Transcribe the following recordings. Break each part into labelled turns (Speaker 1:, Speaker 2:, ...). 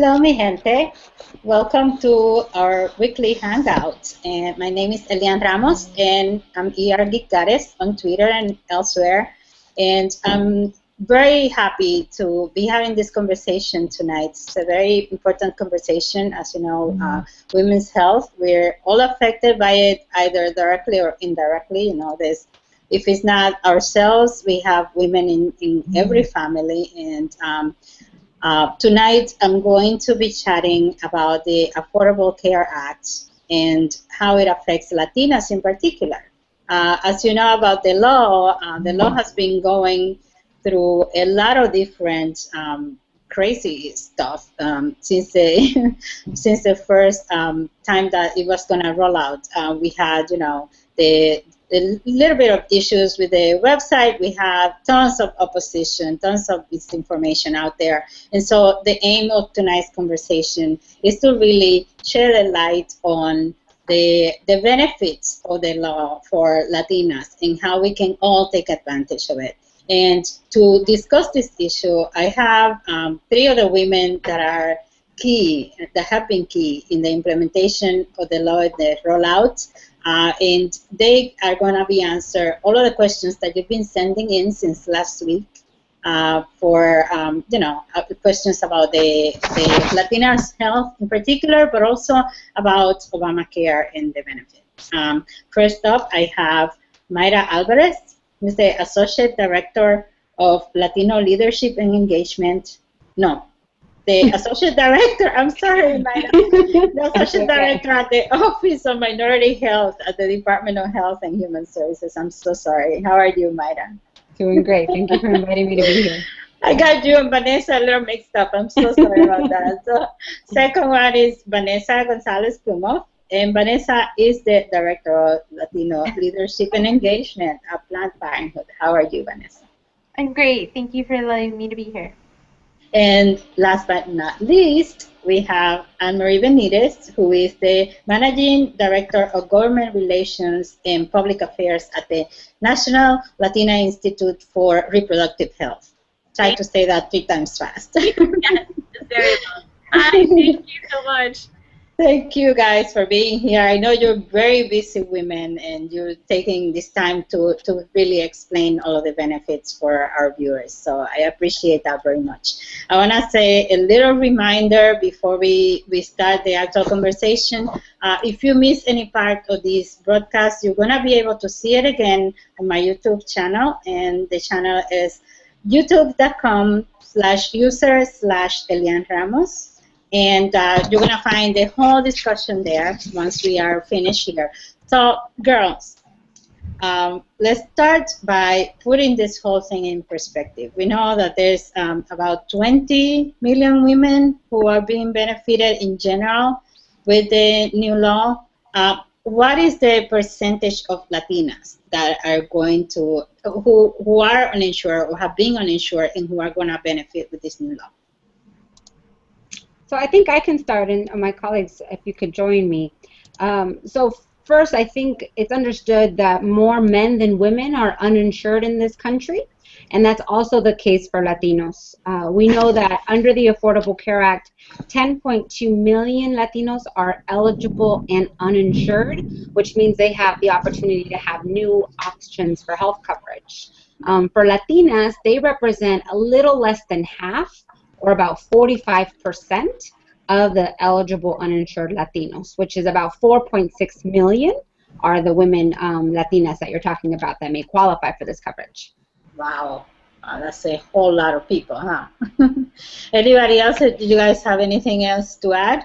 Speaker 1: Hello, mi gente. Welcome to our weekly hangout. And my name is Elianne Ramos, and I'm ER Geek Goddess on Twitter and elsewhere. And I'm very happy to be having this conversation tonight. It's a very important conversation, as you know, mm-hmm. uh, women's health. We're all affected by it, either directly or indirectly. You know, there's if it's not ourselves, we have women in, in mm-hmm. every family. And um, uh, tonight I'm going to be chatting about the Affordable Care Act and how it affects Latinas in particular. Uh, as you know about the law, uh, the law has been going through a lot of different um, crazy stuff um, since the since the first um, time that it was going to roll out. Uh, we had, you know, the a little bit of issues with the website. We have tons of opposition, tons of misinformation out there. And so the aim of tonight's conversation is to really shed a light on the, the benefits of the law for Latinas and how we can all take advantage of it. And to discuss this issue, I have um, three other women that are key, that have been key in the implementation of the law and the rollout. Uh, and they are going to be answer all of the questions that you've been sending in since last week uh, for, um, you know, uh, questions about the, the Latinas health in particular, but also about Obamacare and the benefits. Um, first up, I have Mayra Alvarez, who's the Associate Director of Latino Leadership and Engagement. No, the associate director, I'm sorry, the associate director at the Office of Minority Health at the Department of Health and Human Services. I'm so sorry. How are you, Mayra?
Speaker 2: Doing great. Thank you for inviting me to be here.
Speaker 1: I got you and Vanessa a little mixed up. I'm so sorry about that. So, second one is Vanessa Gonzalez Plumhoff. And Vanessa is the Director of Latino Leadership and Engagement at Planned Parenthood. How are you, Vanessa?
Speaker 3: I'm great. Thank you for letting me to be here.
Speaker 1: And last but not least, we have Anne-Marie Benitez, who is the Managing Director of Government Relations and Public Affairs at the National Latina Institute for Reproductive Health. Try to say that three times fast.
Speaker 3: yes, very well. Hi, thank you so much.
Speaker 1: Thank you guys for being here. I know you're very busy women and you're taking this time to, to really explain all of the benefits for our viewers. So I appreciate that very much. I want to say a little reminder before we, we start the actual conversation. Uh, if you miss any part of this broadcast, you're going to be able to see it again on my YouTube channel. And the channel is youtube.com slash user slash Elianne Ramos and uh, you're going to find the whole discussion there once we are finished here. So, girls, um, let's start by putting this whole thing in perspective. We know that there's um, about 20 million women who are being benefited in general with the new law. Uh, what is the percentage of Latinas that are going to, who, who are uninsured or have been uninsured and who are going to benefit with this new law?
Speaker 2: So I think I can start, and my colleagues, if you could join me. Um, so first, I think it's understood that more men than women are uninsured in this country, and that's also the case for Latinos. Uh, we know that under the Affordable Care Act, 10.2 million Latinos are eligible and uninsured, which means they have the opportunity to have new options for health coverage. Um, for Latinas, they represent a little less than half or about 45% of the eligible uninsured Latinos, which is about 4.6 million are the women um, Latinas that you're talking about that may qualify for this coverage.
Speaker 1: Wow. Uh, that's a whole lot of people, huh? Anybody else? Do you guys have anything else to add?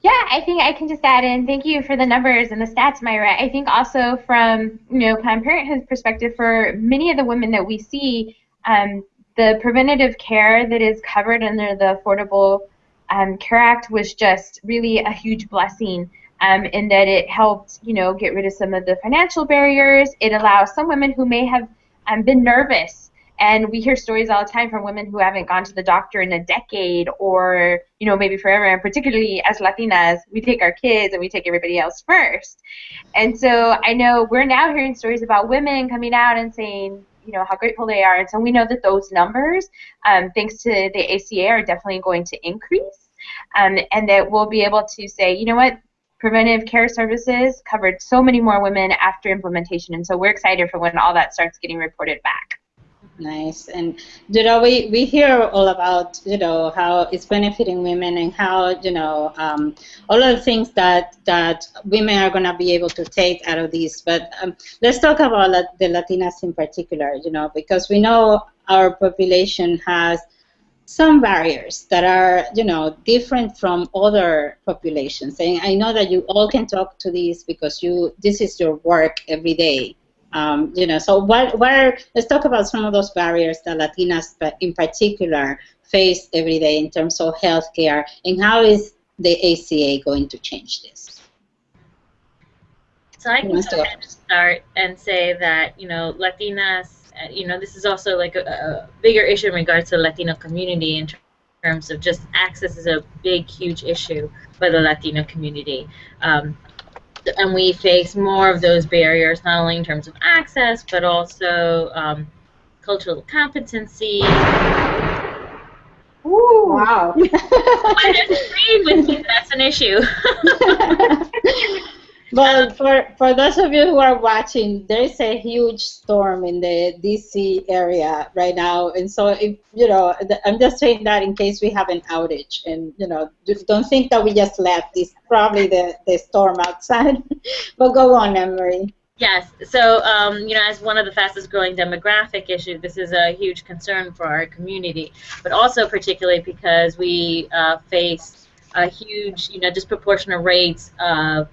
Speaker 3: Yeah, I think I can just add in. Thank you for the numbers and the stats, Mayra. I think also from you know Planned Parenthood's perspective, for many of the women that we see, um, the preventative care that is covered under the Affordable um, Care Act was just really a huge blessing um, in that it helped, you know, get rid of some of the financial barriers. It allows some women who may have um, been nervous, and we hear stories all the time from women who haven't gone to the doctor in a decade or, you know, maybe forever. And particularly as Latinas, we take our kids and we take everybody else first. And so I know we're now hearing stories about women coming out and saying, you know how grateful they are, and so we know that those numbers, um, thanks to the ACA, are definitely going to increase, um, and that we'll be able to say, you know what, preventive care services covered so many more women after implementation, and so we're excited for when all that starts getting reported back.
Speaker 1: Nice. And, you know, we, we hear all about, you know, how it's benefiting women and how, you know, um, all of the things that, that women are going to be able to take out of this. But um, let's talk about the Latinas in particular, you know, because we know our population has some barriers that are, you know, different from other populations. And I know that you all can talk to this because you, this is your work every day. Um, you know, so what, what are, let's talk about some of those barriers that Latinas in particular face every day in terms of healthcare, and how is the ACA going to change this?
Speaker 4: So I can start and say that, you know, Latinas, uh, you know, this is also like a, a bigger issue in regards to the Latino community in terms of just access is a big, huge issue for the Latino community. Um, and we face more of those barriers, not only in terms of access, but also um, cultural competency.
Speaker 1: Ooh. Wow.
Speaker 4: I agree with me. That's an issue.
Speaker 1: But for, for those of you who are watching, there's a huge storm in the DC area right now, and so if you know, I'm just saying that in case we have an outage, and you know, don't think that we just left. It's probably the the storm outside. but go on, Anne Marie.
Speaker 4: Yes. So, um, you know, as one of the fastest growing demographic issues, this is a huge concern for our community, but also particularly because we uh, face a huge, you know, disproportionate rates of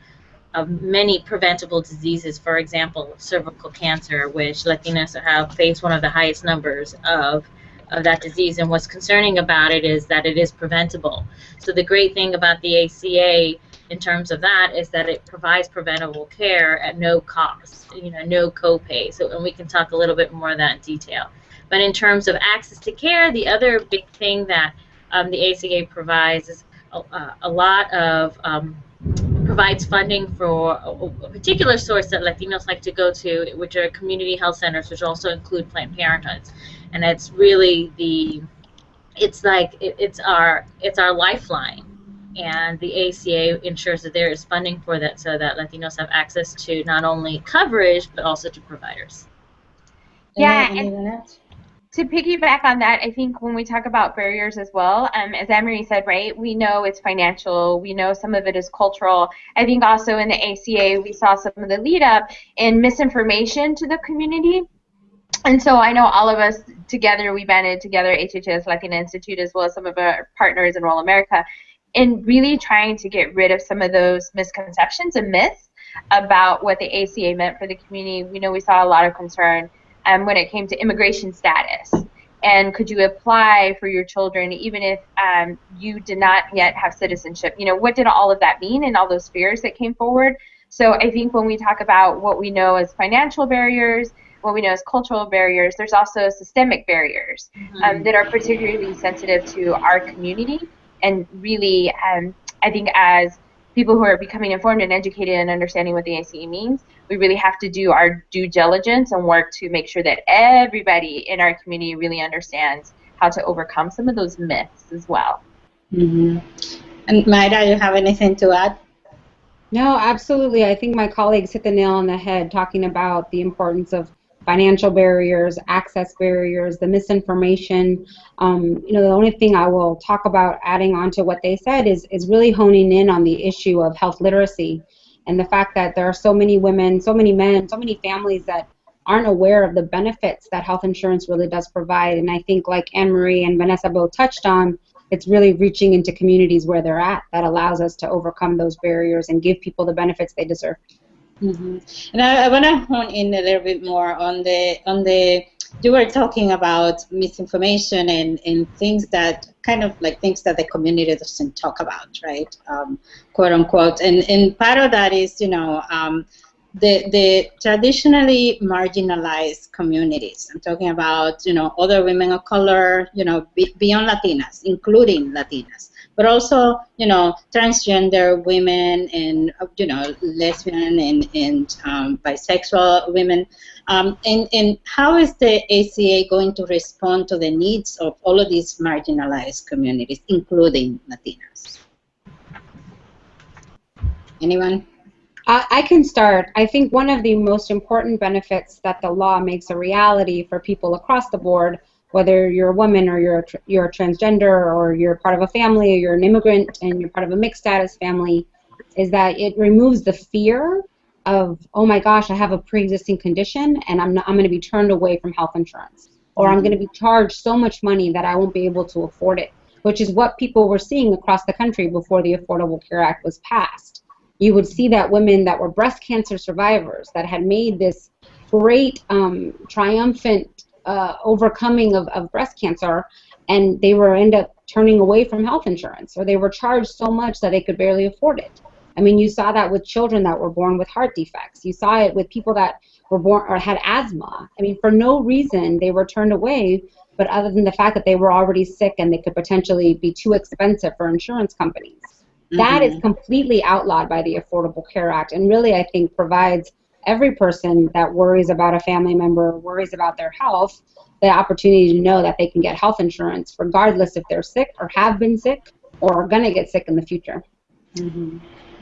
Speaker 4: of many preventable diseases, for example, cervical cancer, which Latinos have faced one of the highest numbers of, of that disease. And what's concerning about it is that it is preventable. So the great thing about the ACA in terms of that is that it provides preventable care at no cost, you know, no copay. So, and we can talk a little bit more of that in detail. But in terms of access to care, the other big thing that um, the ACA provides is a, a lot of um, provides funding for a, particular source that Latinos like to go to, which are community health centers, which also include Planned Parenthoods, and it's really the, it's like it, it's our it's our lifeline, and the ACA ensures that there is funding for that, so that Latinos have access to not only coverage but also to providers.
Speaker 3: Yeah. And, to piggyback on that, I think when we talk about barriers as well, um, as Anne Marie said, right, we know it's financial, we know some of it is cultural. I think also in the ACA, we saw some of the lead up in misinformation to the community. And so I know all of us together, we banded together, HHS Latina Institute, as well as some of our partners, Enroll America, in really trying to get rid of some of those misconceptions and myths about what the ACA meant for the community. We know we saw a lot of concern um, when it came to immigration status. And could you apply for your children even if um, you did not yet have citizenship? You know, what did all of that mean and all those fears that came forward? So I think when we talk about what we know as financial barriers, what we know as cultural barriers, there's also systemic barriers mm-hmm. um, that are particularly sensitive to our community. And really, um, I think as people who are becoming informed and educated and understanding what the ACA means, we really have to do our due diligence and work to make sure that everybody in our community really understands how to overcome some of those myths as well.
Speaker 1: Mm-hmm. And Mayra, you have anything to add?
Speaker 2: No, absolutely. I think my colleagues hit the nail on the head talking about the importance of financial barriers, access barriers, the misinformation. Um, you know, the only thing I will talk about adding on to what they said is, is really honing in on the issue of health literacy and the fact that there are so many women, so many men, so many families that aren't aware of the benefits that health insurance really does provide. And I think, like Anne Marie and Vanessa both touched on, it's really reaching into communities where they're at that allows us to overcome those barriers and give people the benefits they deserve.
Speaker 1: Mm-hmm. And I, I want to hone in a little bit more on the on the you were talking about misinformation and, and things that kind of like things that the community doesn't talk about, right? Um, quote unquote. And and part of that is, you know, um, the the traditionally marginalized communities. I'm talking about, you know, other women of color, you know, be, beyond Latinas, including Latinas, but also, you know, transgender women and, you know, lesbian and, and um, bisexual women. Um, and, and how is the ACA going to respond to the needs of all of these marginalized communities, including Latinas? Anyone?
Speaker 2: I can start. I think one of the most important benefits that the law makes a reality for people across the board, whether you're a woman or you're a, you're a transgender or you're part of a family or you're an immigrant and you're part of a mixed status family, is that it removes the fear of, oh my gosh, I have a pre-existing condition and I'm, not, I'm going to be turned away from health insurance. Or I'm going to be charged so much money that I won't be able to afford it, which is what people were seeing across the country before the Affordable Care Act was passed you would see that women that were breast cancer survivors that had made this great um, triumphant uh, overcoming of, of breast cancer and they were end up turning away from health insurance or they were charged so much that they could barely afford it. I mean you saw that with children that were born with heart defects. You saw it with people that were born or had asthma. I mean for no reason they were turned away but other than the fact that they were already sick and they could potentially be too expensive for insurance companies. That is
Speaker 1: Mhm.
Speaker 2: completely outlawed by the Affordable Care Act and really, I think, provides every person that worries about a family member, worries about their health, the opportunity to know that they can get health insurance regardless if they're sick or have been sick or are going to get sick in the future.
Speaker 1: Mhm.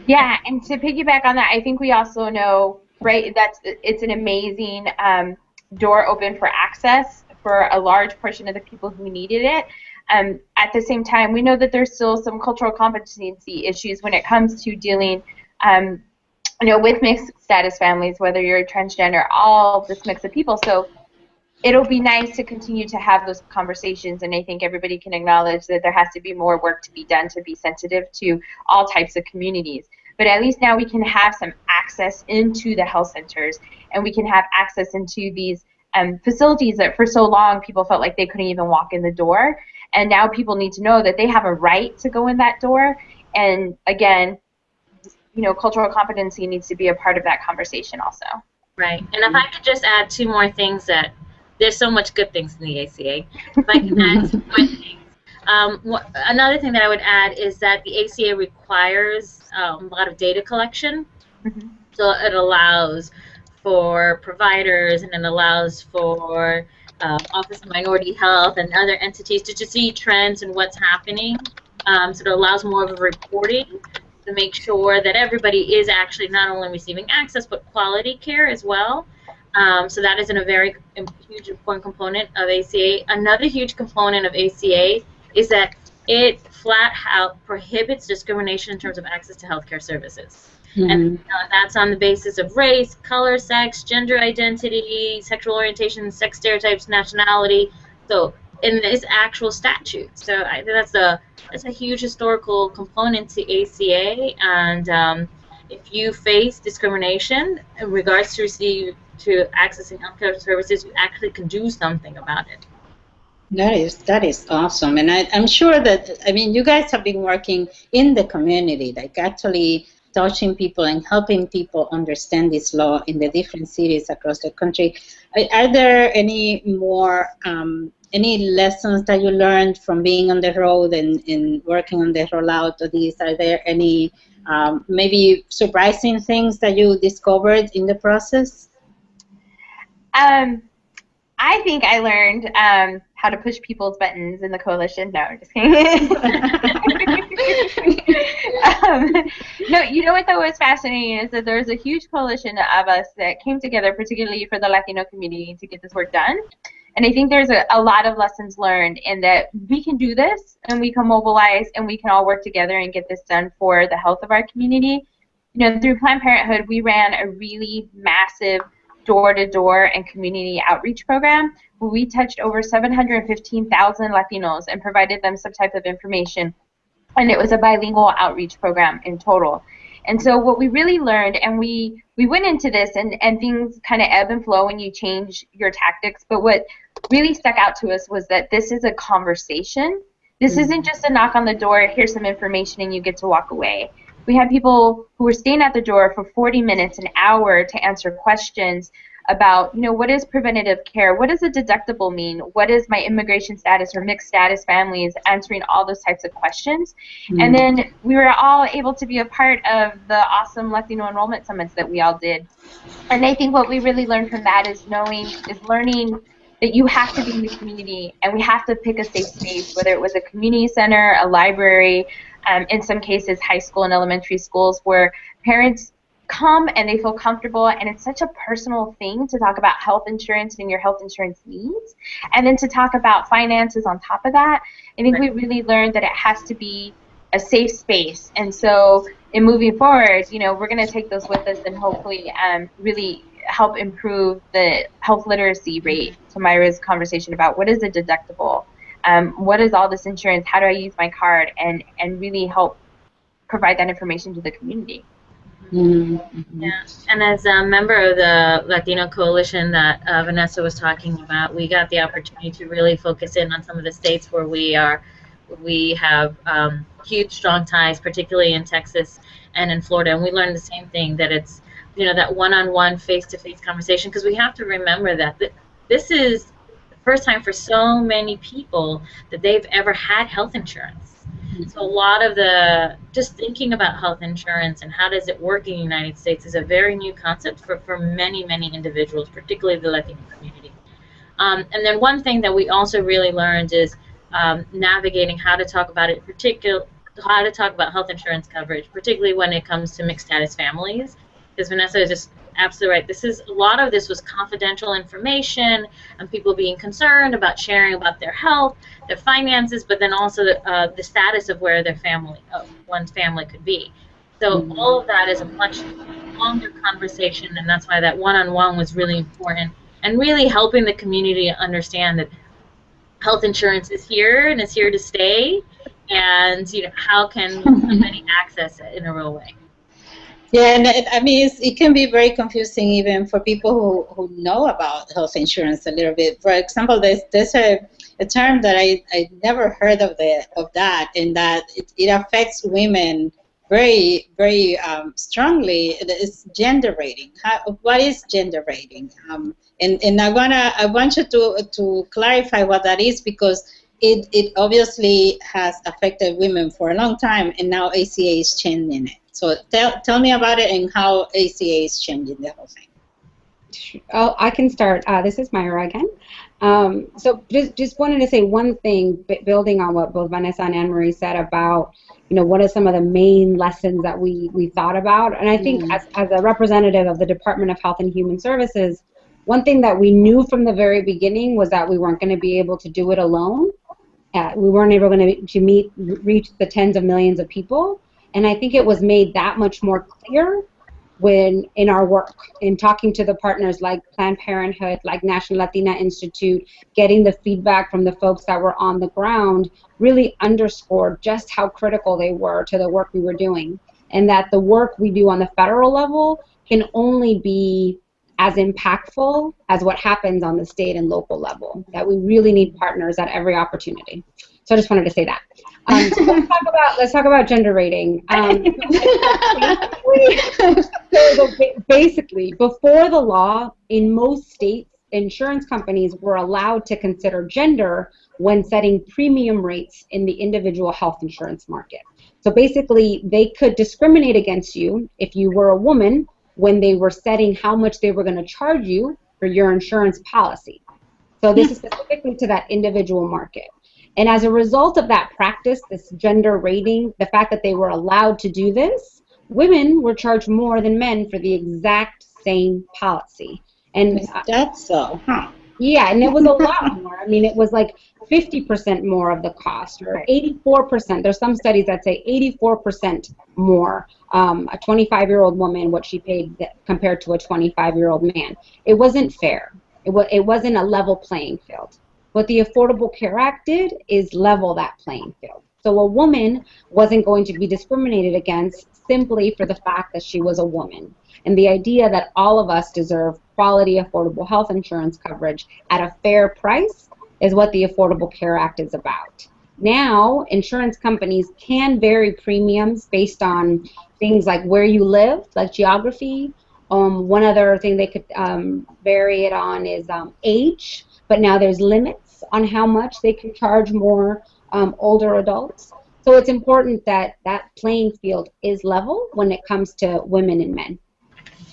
Speaker 3: Yeah, and to piggyback on that, I think we also know, right, that's it's an amazing um, door open for access for a large portion of the people who needed it. Um, at the same time, we know that there's still some cultural competency issues when it comes to dealing, um, you know, with mixed status families, whether you're transgender, all this mix of people. So it'll be nice to continue to have those conversations, and I think everybody can acknowledge that there has to be more work to be done to be sensitive to all types of communities. But at least now we can have some access into the health centers, and we can have access into these um, facilities that for so long people felt like they couldn't even walk in the door. And now people need to know that they have a right to go in that door. And again, you know, cultural competency needs to be a part of that conversation also.
Speaker 4: Right. And if I could just add two more things that there's so much good things in the ACA. If I can add two more things. Um, another thing that I would add is that the ACA requires um, a lot of data collection.
Speaker 3: Mhm.
Speaker 4: So it allows for providers and it allows for uh, Office of Minority Health and other entities to, to see trends and what's happening. Um, so it allows more of a reporting to make sure that everybody is actually not only receiving access but quality care as well. Um, so that is in a very huge important component of ACA. Another huge component of ACA is that it flat out prohibits discrimination in terms of access to healthcare services. And uh, that's on the basis of race, color, sex, gender identity, sexual orientation, sex stereotypes, nationality. So in this actual statute. So I think that's a that's a huge historical component to ACA. And um, if you face discrimination in regards to receive to accessing healthcare services, you actually can do something about it.
Speaker 1: That is that is awesome, and I, I'm sure that I mean you guys have been working in the community, like actually touching people and helping people understand this law in the different cities across the country. Are, are there any more um, any lessons that you learned from being on the road and, and working on the rollout of these? Are there any um, maybe surprising things that you discovered in the process?
Speaker 3: Um, I think I learned um, how to push people's buttons in the coalition. No, I'm just kidding. um, no, you know what though was fascinating is that there's a huge coalition of us that came together, particularly for the Latino community, to get this work done. And I think there's a, a lot of lessons learned in that we can do this and we can mobilize and we can all work together and get this done for the health of our community. You know, through Planned Parenthood, we ran a really massive door-to-door and community outreach program where we touched over 715,000 Latinos and provided them some type of information. And it was a bilingual outreach program in total. And so what we really learned, and we we went into this, and and things kind of ebb and flow when you change your tactics. But what really stuck out to us was that this is a conversation. This isn't just a knock on the door. Here's some information, and you get to walk away. We had people who were staying at the door for 40 minutes, an hour, to answer questions about, you know, what is preventative care? What does a deductible mean? What is my immigration status or mixed status families? Answering all those types of questions. Mm-hmm. And then we were all able to be a part of the awesome Latino enrollment summits that we all did. And I think what we really learned from that is knowing, is learning that you have to be in the community and we have to pick a safe space, whether it was a community center, a library, um, in some cases high school and elementary schools where parents come and they feel comfortable and it's such a personal thing to talk about health insurance and your health insurance needs and then to talk about finances on top of that. I think we really learned that it has to be a safe space. And so in moving forward you know we're going to take those with us and hopefully um, really help improve the health literacy rate to Mayra's conversation about what is a deductible, um, what is all this insurance, how do I use my card, and, and really help provide that information to the community.
Speaker 4: Mm-hmm. Yeah, and as a member of the Latino Coalition that uh, Vanessa was talking about, we got the opportunity to really focus in on some of the states where we are, we have um, huge, strong ties, particularly in Texas and in Florida, and we learned the same thing that it's you know that one-on-one face-to-face conversation because we have to remember that th- this is the first time for so many people that they've ever had health insurance. Mm-hmm. so a lot of the just thinking about health insurance and how does it work in the united states is a very new concept for, for many many individuals particularly the latino community. Um, and then one thing that we also really learned is um, navigating how to talk about it particular how to talk about health insurance coverage particularly when it comes to mixed status families because Vanessa is just absolutely right. This is a lot of this was confidential information and people being concerned about sharing about their health, their finances, but then also uh, the status of where their family, uh, one's family could be. So mm-hmm. all of that is a much longer conversation, and that's why that one-on-one was really important, and really helping the community understand that health insurance is here and is here to stay, and you know how can somebody access it in a real way.
Speaker 1: Yeah, and I mean, it can be very confusing even for people who, who know about health insurance a little bit. For example, there's, there's a, a term that I, I never heard of the of that, and that it, it affects women very very um, strongly. It's gender rating. How, what is gender rating? Um, and and I wanna I want you to to clarify what that is because it it obviously has affected women for a long time, and now ACA is changing it. So tell, tell me about it and how ACA is changing the whole thing.
Speaker 2: Oh, I can start. Uh, this is Mayra again. Um, so just, just wanted to say one thing, building on what both Vanessa and Anne Marie said about, you know, what are some of the main lessons that we, we thought about. And I think mm. as, as a representative of the Department of Health and Human Services, one thing that we knew from the very beginning was that we weren't going to be able to do it alone. Uh, we weren't able to, to meet, reach the tens of millions of people. And I think it was made that much more clear when in our work in talking to the partners like Planned Parenthood, like National Latina Institute, getting the feedback from the folks that were on the ground really underscored just how critical they were to the work we were doing. And that the work we do on the federal level can only be as impactful as what happens on the state and local level. That we really need partners at every opportunity. So I just wanted to say that. Um, so let's talk about let's talk about gender rating. Um, so basically, before the law, in most states, insurance companies were allowed to consider gender when setting premium rates in the individual health insurance market. So basically, they could discriminate against you if you were a woman when they were setting how much they were going to charge you for your insurance policy. So this is specifically to that individual market. And as a result of that practice, this gender rating, the fact that they were allowed to do this, women were charged more than men for the exact same policy.
Speaker 1: And that's so, huh?
Speaker 2: Yeah, and it was a lot more. I mean, it was like 50% more of the cost, or 84%. There's some studies that say 84% more. Um, a 25-year-old woman, what she paid compared to a 25-year-old man. It wasn't fair. It, was, it wasn't a level playing field. What the Affordable Care Act did is level that playing field. So a woman wasn't going to be discriminated against simply for the fact that she was a woman. And the idea that all of us deserve quality, affordable health insurance coverage at a fair price is what the Affordable Care Act is about. Now, insurance companies can vary premiums based on things like where you live, like geography, Um, one other thing they could um, vary it on is um, age, but now there's limits on how much they can charge more um, older adults. So it's important that that playing field is level when it comes to women and men.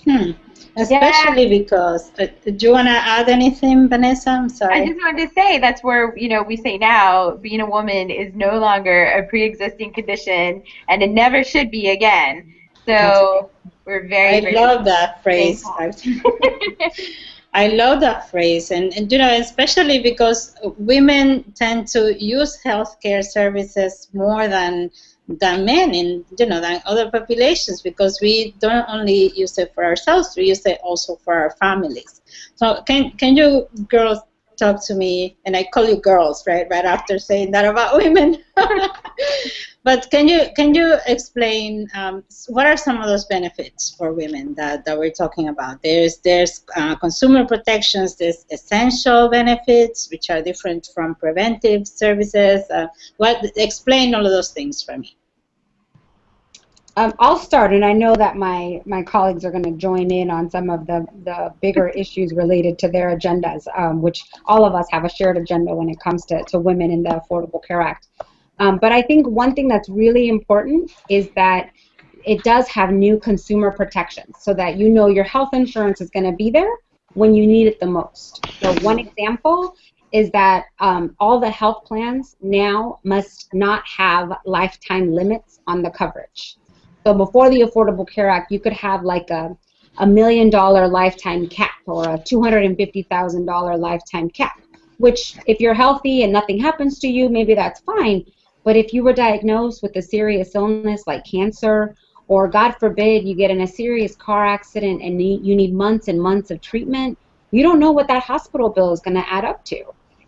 Speaker 1: Hmm. Especially yeah. because, uh, do you want to add anything, Vanessa? I'm sorry.
Speaker 3: I just wanted to say that's where, you know, we say now being a woman is no longer a pre-existing condition and it never should be again. So we're very,
Speaker 1: I
Speaker 3: very
Speaker 1: love that phrase. I love that phrase, and, and you know, especially because women tend to use healthcare services more than than men in you know than other populations because we don't only use it for ourselves, we use it also for our families. So can can you girls talk to me, and I call you girls, right? Right after saying that about women. but can you can you explain um, what are some of those benefits for women that, that we're talking about? There's there's uh, consumer protections, there's essential benefits which are different from preventive services. Uh, what explain all of those things for me.
Speaker 2: Um, I'll start, and I know that my, my colleagues are going to join in on some of the, the bigger issues related to their agendas, um, which all of us have a shared agenda when it comes to, to women in the Affordable Care Act. Um, but I think one thing that's really important is that it does have new consumer protections so that you know your health insurance is going to be there when you need it the most. So one example is that um, all the health plans now must not have lifetime limits on the coverage. So before the Affordable Care Act, you could have like a, a million dollar lifetime cap or a $250,000 lifetime cap, which if you're healthy and nothing happens to you, maybe that's fine. But if you were diagnosed with a serious illness like cancer, or God forbid you get in a serious car accident and you need months and months of treatment, you don't know what that hospital bill is going to add up to.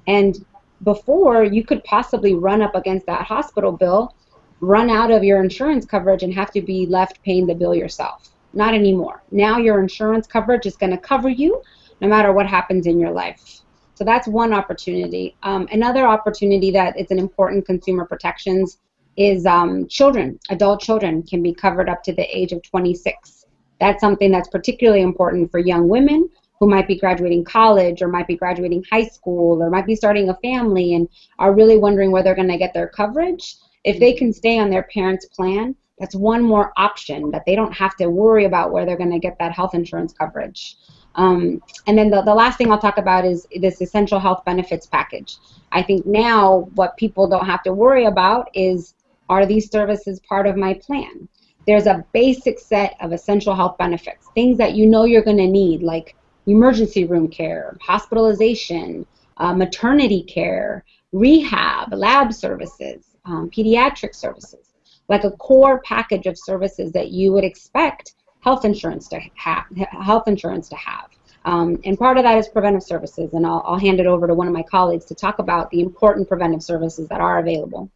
Speaker 2: And before, you could possibly run up against that hospital bill run out of your insurance coverage and have to be left paying the bill yourself. Not anymore. Now your insurance coverage is going to cover you no matter what happens in your life. So that's one opportunity. Um, another opportunity that is an important consumer protections is um, children, adult children can be covered up to the age of 26. That's something that's particularly important for young women who might be graduating college or might be graduating high school or might be starting a family and are really wondering where they're going to get their coverage. If they can stay on their parents' plan, that's one more option that they don't have to worry about where they're going to get that health insurance coverage. Um, and then the, the last thing I'll talk about is this essential health benefits package. I think now what people don't have to worry about is are these services part of my plan? There's a basic set of essential health benefits, things that you know you're going to need, like emergency room care, hospitalization, uh, maternity care, rehab, lab services, um, pediatric services, like a core package of services that you would expect health insurance to have. Health insurance to have. Um, and part of that is preventive services, and I'll, I'll hand it over to one of my colleagues to talk about the important preventive services that are available.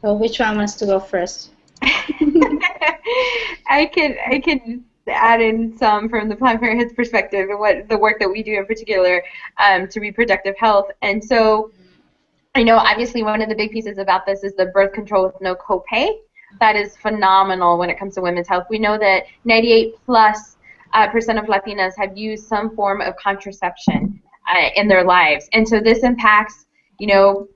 Speaker 1: So which one wants to go first?
Speaker 3: I can I can add in some from the Planned Parenthood's perspective and what the work that we do in particular um, to reproductive health. And so I know obviously one of the big pieces about this is the birth control with no copay. That is phenomenal when it comes to women's health. We know that 98 plus uh, percent of Latinas have used some form of contraception uh, in their lives, and so this impacts, you know,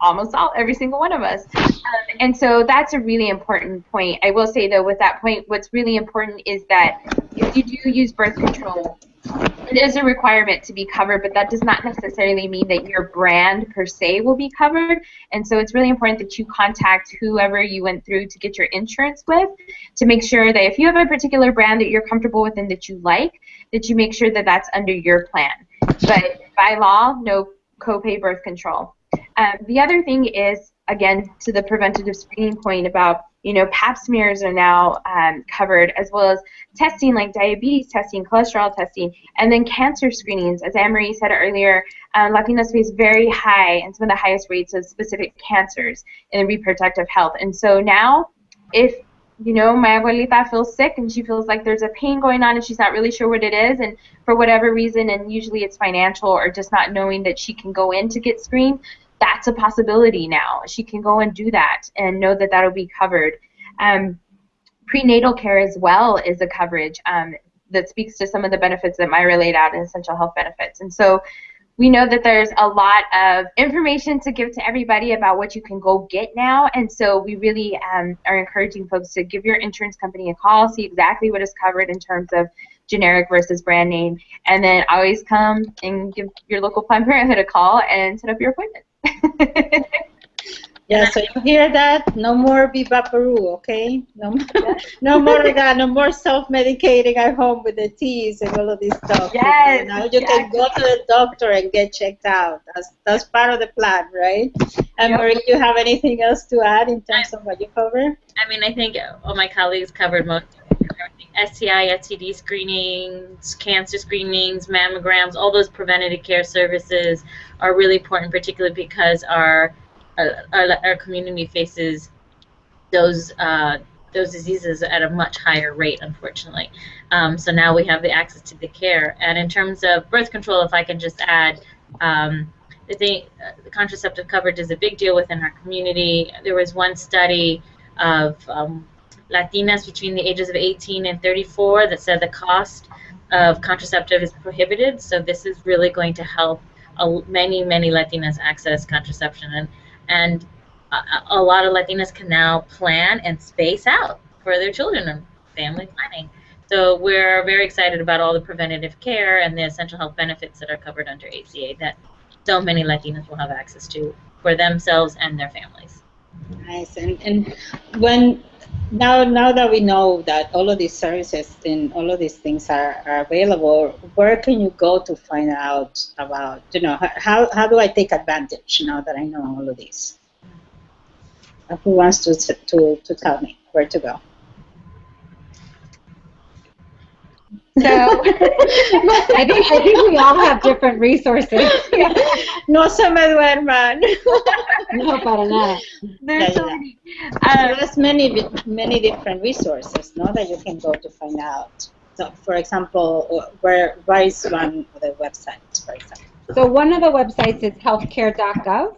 Speaker 3: almost all every single one of us. Um, and so that's a really important point. I will say though, with that point, what's really important is that if you do use birth control, it is a requirement to be covered, but that does not necessarily mean that your brand per se will be covered. And so it's really important that you contact whoever you went through to get your insurance with to make sure that if you have a particular brand that you're comfortable with and that you like, that you make sure that that's under your plan. But by law, no copay birth control. Um, the other thing is, again, to the preventative screening point about you know, pap smears are now um, covered, as well as testing like diabetes testing, cholesterol testing, and then cancer screenings. As Anne-Marie said earlier, um, Latinos face very high and some of the highest rates of specific cancers in reproductive health. And so now, if you know, my abuelita feels sick and she feels like there's a pain going on and she's not really sure what it is, and for whatever reason, and usually it's financial or just not knowing that she can go in to get screened, that's a possibility now. She can go and do that and know that that'll be covered. Um, prenatal care as well is a coverage um, that speaks to some of the benefits that Mayra laid out in essential health benefits. And so we know that there's a lot of information to give to everybody about what you can go get now, and so we really um, are encouraging folks to give your insurance company a call, see exactly what is covered in terms of generic versus brand name, and then always come and give your local Planned Parenthood a call and set up your appointment.
Speaker 1: Yeah, so you hear that? No more Vivaporu, okay? No, more, no more that, no more self-medicating at home with the teas and all of this stuff.
Speaker 3: Yes.
Speaker 1: Now you can go to the doctor and get checked out. That's that's part of the plan, right? And
Speaker 3: Yep.
Speaker 1: Marie, you have anything else to add in terms of what you cover?
Speaker 4: I mean, I think uh, all my colleagues covered most of everything. STI, STD screenings, cancer screenings, mammograms, all those preventative care services are really important, particularly because our our, our, our community faces those uh, those diseases at a much higher rate, unfortunately. Um, so now we have the access to the care. And in terms of birth control, if I can just add, um, I think uh, the contraceptive coverage is a big deal within our community. There was one study of um, Latinas between the ages of 18 and 34 that said the cost of contraceptive is prohibited. So this is really going to help a, many, many Latinas access contraception. And, and a, a lot of Latinas can now plan and space out for their children and family planning. So we're very excited about all the preventative care and the essential health benefits that are covered under ACA that so many Latinas will have access to for themselves and their families.
Speaker 1: Nice. And and when now now that we know that all of these services and all of these things are, are available, where can you go to find out about you know how how do I take advantage now that I know all of these? Who wants to to to tell me where to go?
Speaker 3: So
Speaker 2: I think I think we all have different resources.
Speaker 1: no se me duerman.
Speaker 2: No, para nada.
Speaker 3: there's
Speaker 1: Yeah,
Speaker 3: so
Speaker 1: yeah.
Speaker 3: many.
Speaker 1: So
Speaker 3: Um,
Speaker 1: there's many many different resources, no, that you can go to find out. So, for example, uh, where where is one of the websites, for example?
Speaker 2: So one of the websites is healthcare.gov.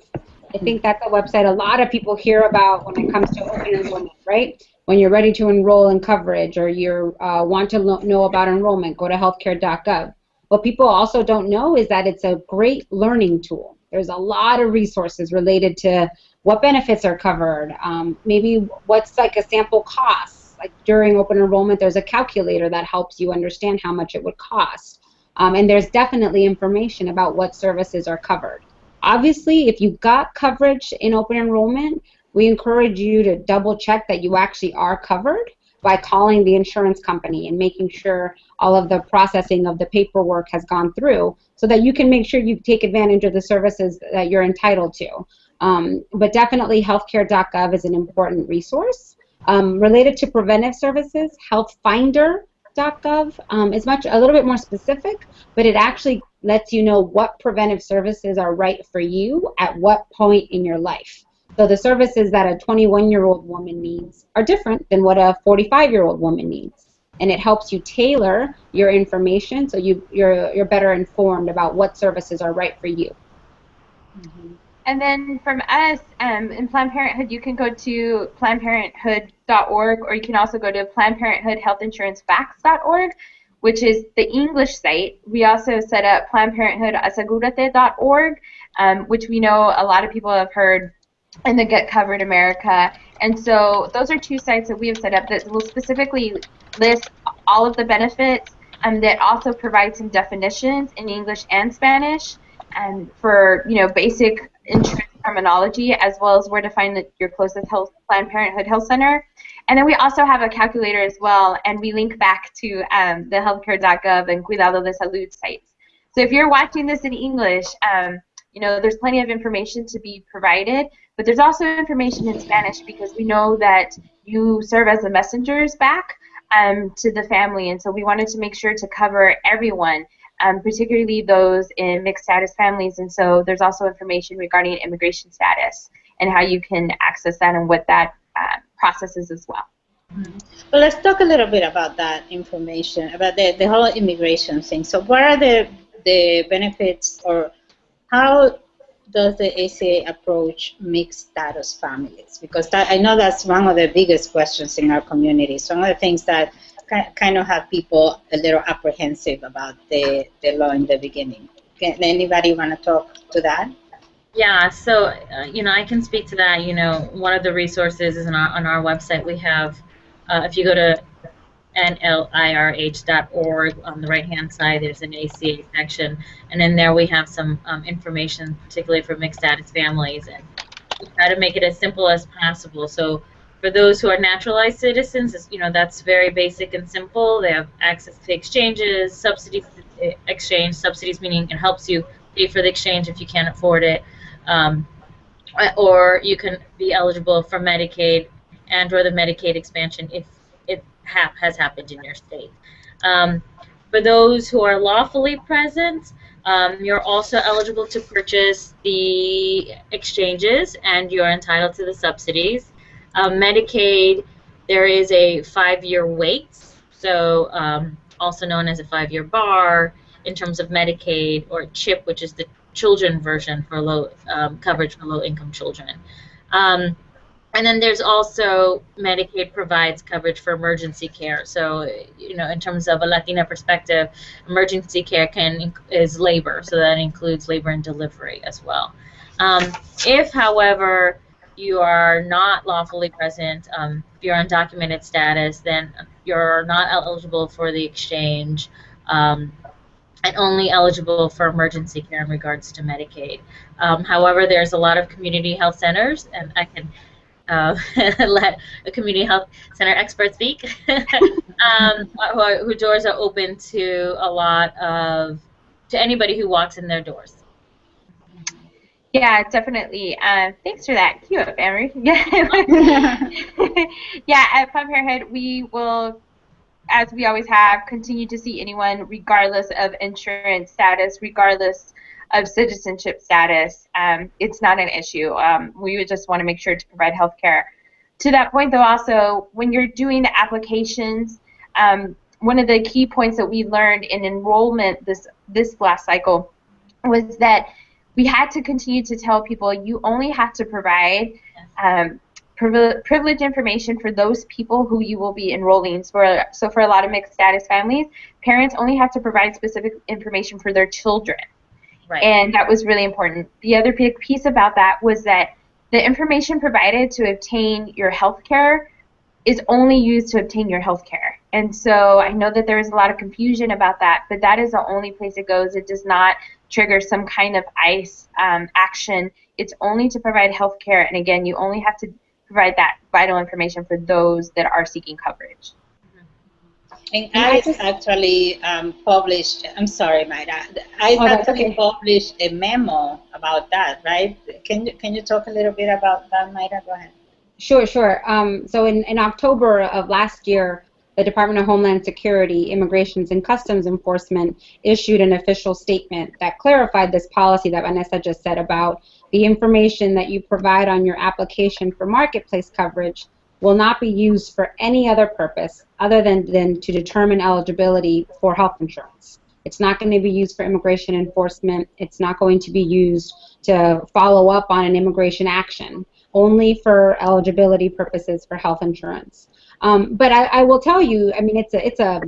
Speaker 2: I think that's a website a lot of people hear about when it comes to open enrollment, right? When you're ready to enroll in coverage or you uh, want to know about enrollment, go to healthcare.gov. What people also don't know is that it's a great learning tool. There's a lot of resources related to what benefits are covered, um, maybe what's like a sample cost. Like during open enrollment, there's a calculator that helps you understand how much it would cost. Um, and there's definitely information about what services are covered. Obviously, if you've got coverage in open enrollment, we encourage you to double check that you actually are covered by calling the insurance company and making sure all of the processing of the paperwork has gone through so that you can make sure you take advantage of the services that you're entitled to. Um, but definitely healthcare.gov is an important resource. Um, related to preventive services, healthfinder.gov um, is much a little bit more specific, but it actually lets you know what preventive services are right for you at what point in your life. So the services that a 21-year-old woman needs are different than what a 45-year-old woman needs, and it helps you tailor your information so you you're you're better informed about what services are right for you.
Speaker 3: And then from us um, in Planned Parenthood, you can go to PlannedParenthood.org, or you can also go to Planned Parenthood Health Insurance Facts.org, which is the English site. We also set up Planned um, which we know a lot of people have heard in the Get Covered America. And so those are two sites that we have set up that will specifically list all of the benefits um, that also provide some definitions in English and Spanish and for you know basic insurance terminology as well as where to find your closest health Planned Parenthood Health Center. And then we also have a calculator as well, and we link back to um, the healthcare.gov and Cuidado de Salud sites. So if you're watching this in English, um, you know there's plenty of information to be provided, but there's also information in Spanish because we know that you serve as the messengers back um, to the family, and so we wanted to make sure to cover everyone um, particularly those in mixed status families. And so there's also information regarding immigration status and how you can access that and what that uh, process is as well.
Speaker 1: Well, let's talk a little bit about that information, about the, the whole immigration thing. So what are the, the benefits or how does the ACA approach mixed status families? Because that, I know that's one of the biggest questions in our community. Some of the things that kind of have people a little apprehensive about the, the law in the beginning. Can anybody want to talk to that?
Speaker 4: Yeah, so uh, you know, I can speak to that. You know, one of the resources is on our, on our website. We have, uh, if you go to nlirh.org on the right-hand side, there's an ACA section, and in there we have some um, information, particularly for mixed status families, and we try to make it as simple as possible. So for those who are naturalized citizens, you know, that's very basic and simple. They have access to exchanges, subsidies eh, exchange, subsidies meaning it helps you pay for the exchange if you can't afford it. Um, or you can be eligible for Medicaid and or the Medicaid expansion if it ha has happened in your state. Um, for those who are lawfully present, um, you're also eligible to purchase the exchanges and you're entitled to the subsidies. Um, Medicaid, there is a five-year wait, so um, also known as a five-year bar in terms of Medicaid or CHIP, which is the children version for low um, coverage for low-income children. And then there's also Medicaid provides coverage for emergency care. So, you know, in terms of a Latina perspective, emergency care can is labor, so that includes labor and delivery as well. Um, if, however, you are not lawfully present, um, if you're undocumented status, then you're not eligible for the exchange. Um, and only eligible for emergency care in regards to Medicaid. Um, however, there's a lot of community health centers, and I can uh, let a community health center expert speak, um, who, who doors are open to a lot of, to anybody who walks in their doors.
Speaker 3: Yeah, definitely. Uh, thanks for that. Cue up, Emery. Yeah. At Planned Parenthood, we will as we always have, continue to see anyone regardless of insurance status, regardless of citizenship status. Um, it's not an issue. Um, we would just want to make sure to provide health care. To that point, though, also, when you're doing the applications, um, one of the key points that we learned in enrollment this, this last cycle was that we had to continue to tell people you only have to provide um, privilege information for those people who you will be enrolling. So, so for a lot of mixed status families, parents only have to provide specific information for their children. Right. And that was really important. The other piece about that was that the information provided to obtain your health care is only used to obtain your health care. And so I know that there is a lot of confusion about that, but that is the only place it goes. It does not trigger some kind of ICE um, action. It's only to provide health care. And again, you only have to provide that vital information for those that are seeking coverage.
Speaker 1: And ICE actually um, published, I'm sorry, Mayra, ICE oh, actually okay. published a memo about that, right? Can you, can you talk a little bit about that, Mayra? Go ahead.
Speaker 2: Sure, sure. Um, so in, in October of last year, the Department of Homeland Security, Immigrations and Customs Enforcement issued an official statement that clarified this policy that Vanessa just said about the information that you provide on your application for marketplace coverage will not be used for any other purpose other than, than to determine eligibility for health insurance. It's not going to be used for immigration enforcement. It's not going to be used to follow up on an immigration action, only for eligibility purposes for health insurance. Um, but I, I, will tell you, I mean, it's a it's a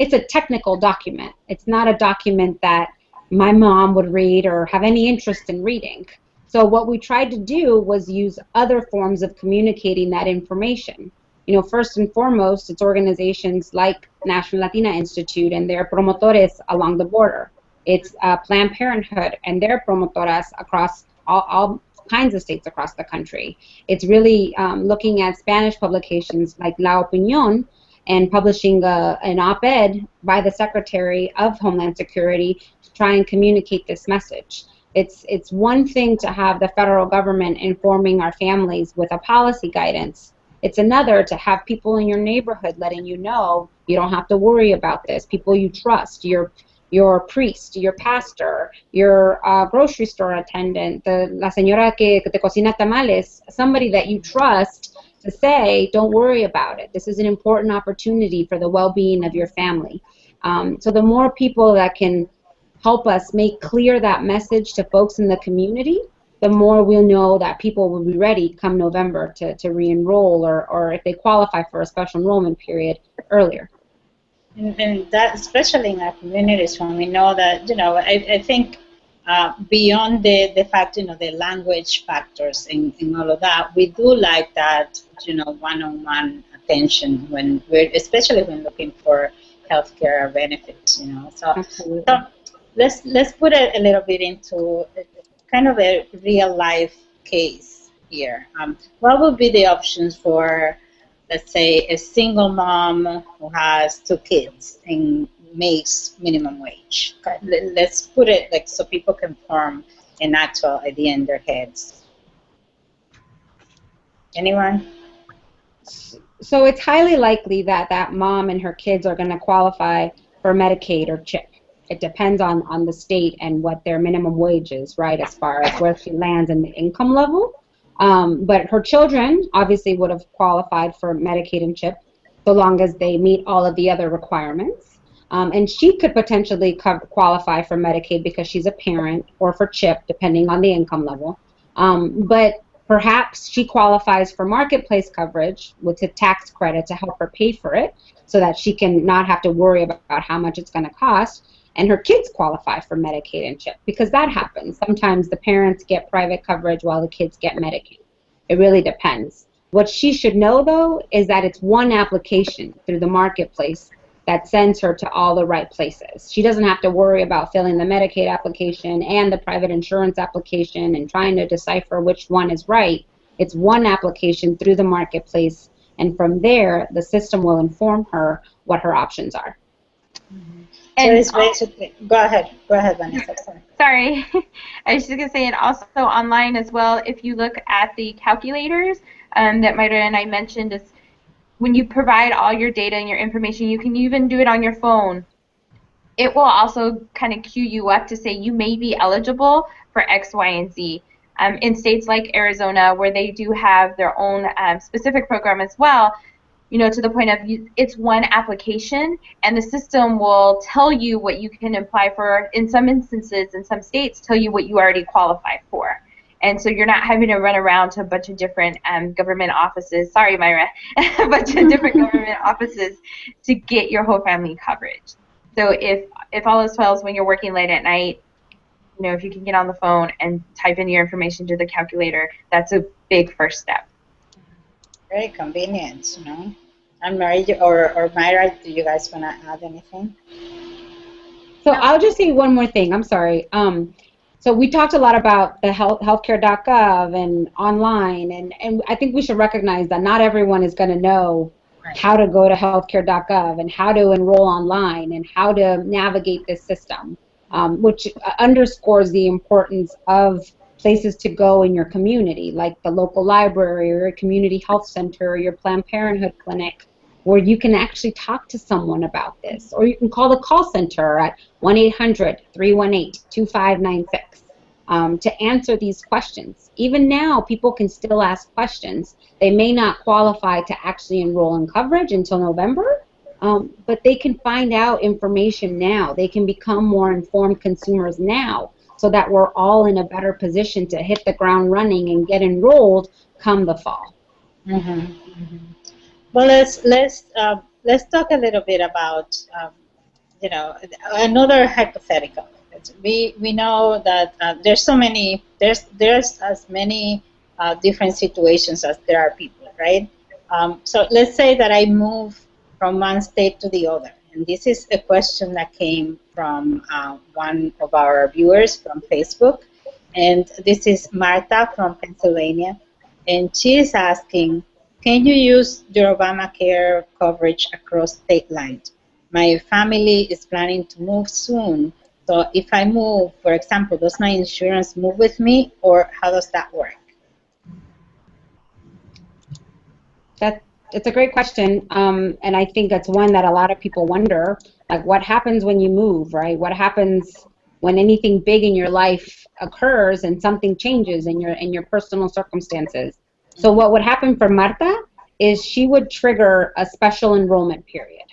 Speaker 2: it's a technical document. It's not a document that my mom would read or have any interest in reading. So what we tried to do was use other forms of communicating that information. You know, first and foremost, it's organizations like National Latina Institute and their promotores along the border. It's uh, Planned Parenthood and their promotoras across all, all kinds of states across the country. It's really um, looking at Spanish publications like La Opinión and publishing a, an op-ed by the Secretary of Homeland Security to try and communicate this message. It's, it's one thing to have the federal government informing our families with a policy guidance. It's another to have people in your neighborhood letting you know you don't have to worry about this. People you trust, your your priest, your pastor, your uh, grocery store attendant, the, la señora que, te cocina tamales, somebody that you trust to say, don't worry about it. This is an important opportunity for the well-being of your family. Um, so the more people that can help us make clear that message to folks in the community, the more we'll know that people will be ready come November to, to re-enroll or, or if they qualify for a special enrollment period earlier.
Speaker 1: And, and that, especially in our communities, when we know that, you know, I, I think uh, beyond the, the fact, you know, the language factors and, and all of that, we do like that, you know, one-on-one attention when we're, especially when looking for healthcare benefits, you know. So,
Speaker 2: Absolutely.
Speaker 1: so let's let's put it a little bit into kind of a real life case here. Um, what would be the options for, let's say, a single mom who has two kids and makes minimum wage? Let's put it like so people can form an actual idea in their heads. Anyone?
Speaker 2: So it's highly likely that that mom and her kids are going to qualify for Medicaid or CHIP. It depends on, on the state and what their minimum wage is, right, as far as where she lands in the income level. Um, but her children obviously would have qualified for Medicaid and CHIP so long as they meet all of the other requirements. Um, and she could potentially qualify for Medicaid because she's a parent or for CHIP, depending on the income level. Um, but perhaps she qualifies for marketplace coverage with a tax credit to help her pay for it so that she can not have to worry about how much it's going to cost and her kids qualify for Medicaid and CHIP because that happens. Sometimes the parents get private coverage while the kids get Medicaid. It really depends. What she should know though is that it's one application through the marketplace that sends her to all the right places. She doesn't have to worry about filling the Medicaid application and the private insurance application and trying to decipher which one is right. It's one application through the marketplace, and from there, the system will inform her what her options are. Mm-hmm.
Speaker 1: And so it's basically, go ahead, go ahead, Vanessa. Sorry.
Speaker 3: Sorry, I was just gonna say, and also online as well. If you look at the calculators um, that Mayra and I mentioned, is when you provide all your data and your information, you can even do it on your phone. It will also kind of cue you up to say you may be eligible for X, Y, and Z. Um, in states like Arizona, where they do have their own um, specific program as well, you know, to the point of you, it's one application, and the system will tell you what you can apply for. In some instances, in some states, tell you what you already qualify for. And so you're not having to run around to a bunch of different um, government offices. Sorry, Mayra, a bunch of different government offices to get your whole family coverage. So if if all else fails when you're working late at night, you know, if you can get on the phone and type in your information to the calculator, that's a big first step.
Speaker 1: Very convenient, you know. And Mary or, or Mayra, do you guys want to add anything?
Speaker 2: So I'll just say one more thing. I'm sorry. Um, so we talked a lot about the health, healthcare.gov and online, and, and I think we should recognize that not everyone is going to know right. how to go to healthcare.gov and how to enroll online and how to navigate this system, um, which underscores the importance of places to go in your community, like the local library or your community health center or your Planned Parenthood clinic, where you can actually talk to someone about this. Or you can call the call center at 1 800 318 2596 um, to answer these questions. Even now, people can still ask questions. They may not qualify to actually enroll in coverage until November. Um, but they can find out information now. They can become more informed consumers now so that we're all in a better position to hit the ground running and get enrolled come the fall.
Speaker 1: Mm-hmm. Mm-hmm. Well, let's let's uh, let's talk a little bit about um, you know another hypothetical. We we know that uh, there's so many there's there's as many uh, different situations as there are people, right? Um, so let's say that I move from one state to the other, and this is a question that came from uh, one of our viewers from Facebook, and this is Martha from Pennsylvania, and she is asking can you use your Obamacare coverage across state lines? My family is planning to move soon. So if I move, for example, does my insurance move with me or how does that work?
Speaker 2: That, it's a great question. Um, and I think that's one that a lot of people wonder. Like what happens when you move, right? What happens when anything big in your life occurs and something changes in your in your personal circumstances? So what would happen for Marta is she would trigger a special enrollment period.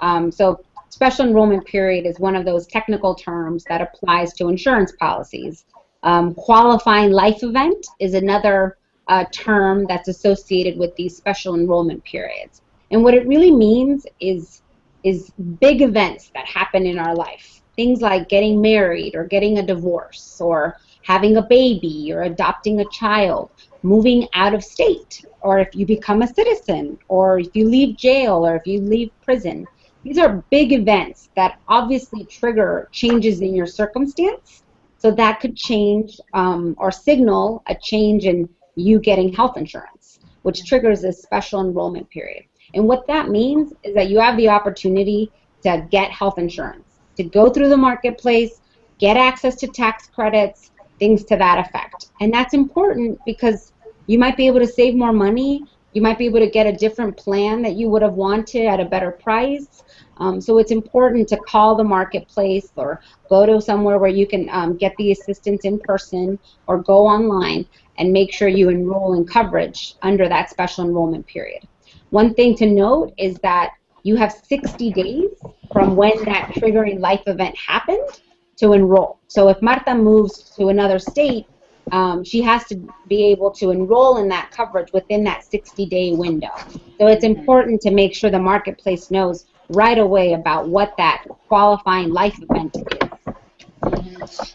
Speaker 2: Um, so special enrollment period is one of those technical terms that applies to insurance policies. Um, qualifying life event is another uh, term that's associated with these special enrollment periods. And what it really means is, is big events that happen in our life. Things like getting married or getting a divorce or having a baby or adopting a child, moving out of state, or if you become a citizen, or if you leave jail, or if you leave prison. These are big events that obviously trigger changes in your circumstance. So that could change um, or signal a change in you getting health insurance, which triggers a special enrollment period. And what that means is that you have the opportunity to get health insurance, to go through the marketplace, get access to tax credits, things to that effect. And that's important because you might be able to save more money. You might be able to get a different plan that you would have wanted at a better price. Um, so it's important to call the marketplace or go to somewhere where you can um, get the assistance in person or go online and make sure you enroll in coverage under that special enrollment period. One thing to note is that you have 60 days from when that triggering life event happened to enroll. So if Marta moves to another state, um, she has to be able to enroll in that coverage within that 60-day window. So it's important to make sure the marketplace knows right away about what that qualifying life event is.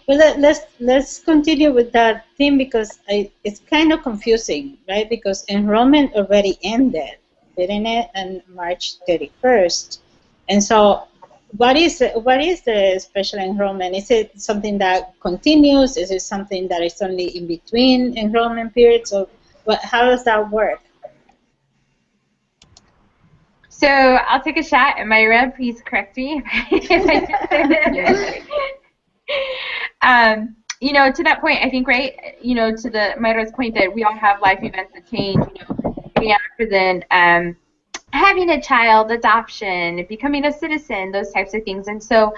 Speaker 1: Well, let, us let's continue with that theme because I, it's kind of confusing, right? Because enrollment already ended, didn't it, on March 31st, and so what is what is the special enrollment? Is it something that continues? Is it something that is only in between enrollment periods? Or what, how does that work?
Speaker 3: So I'll take a shot, and Mayra, please correct me um, you know, to that point, I think, right, you know, to the Mayra's point that we all have life events that change, you know, being after then, um, having a child, adoption, becoming a citizen, those types of things. And so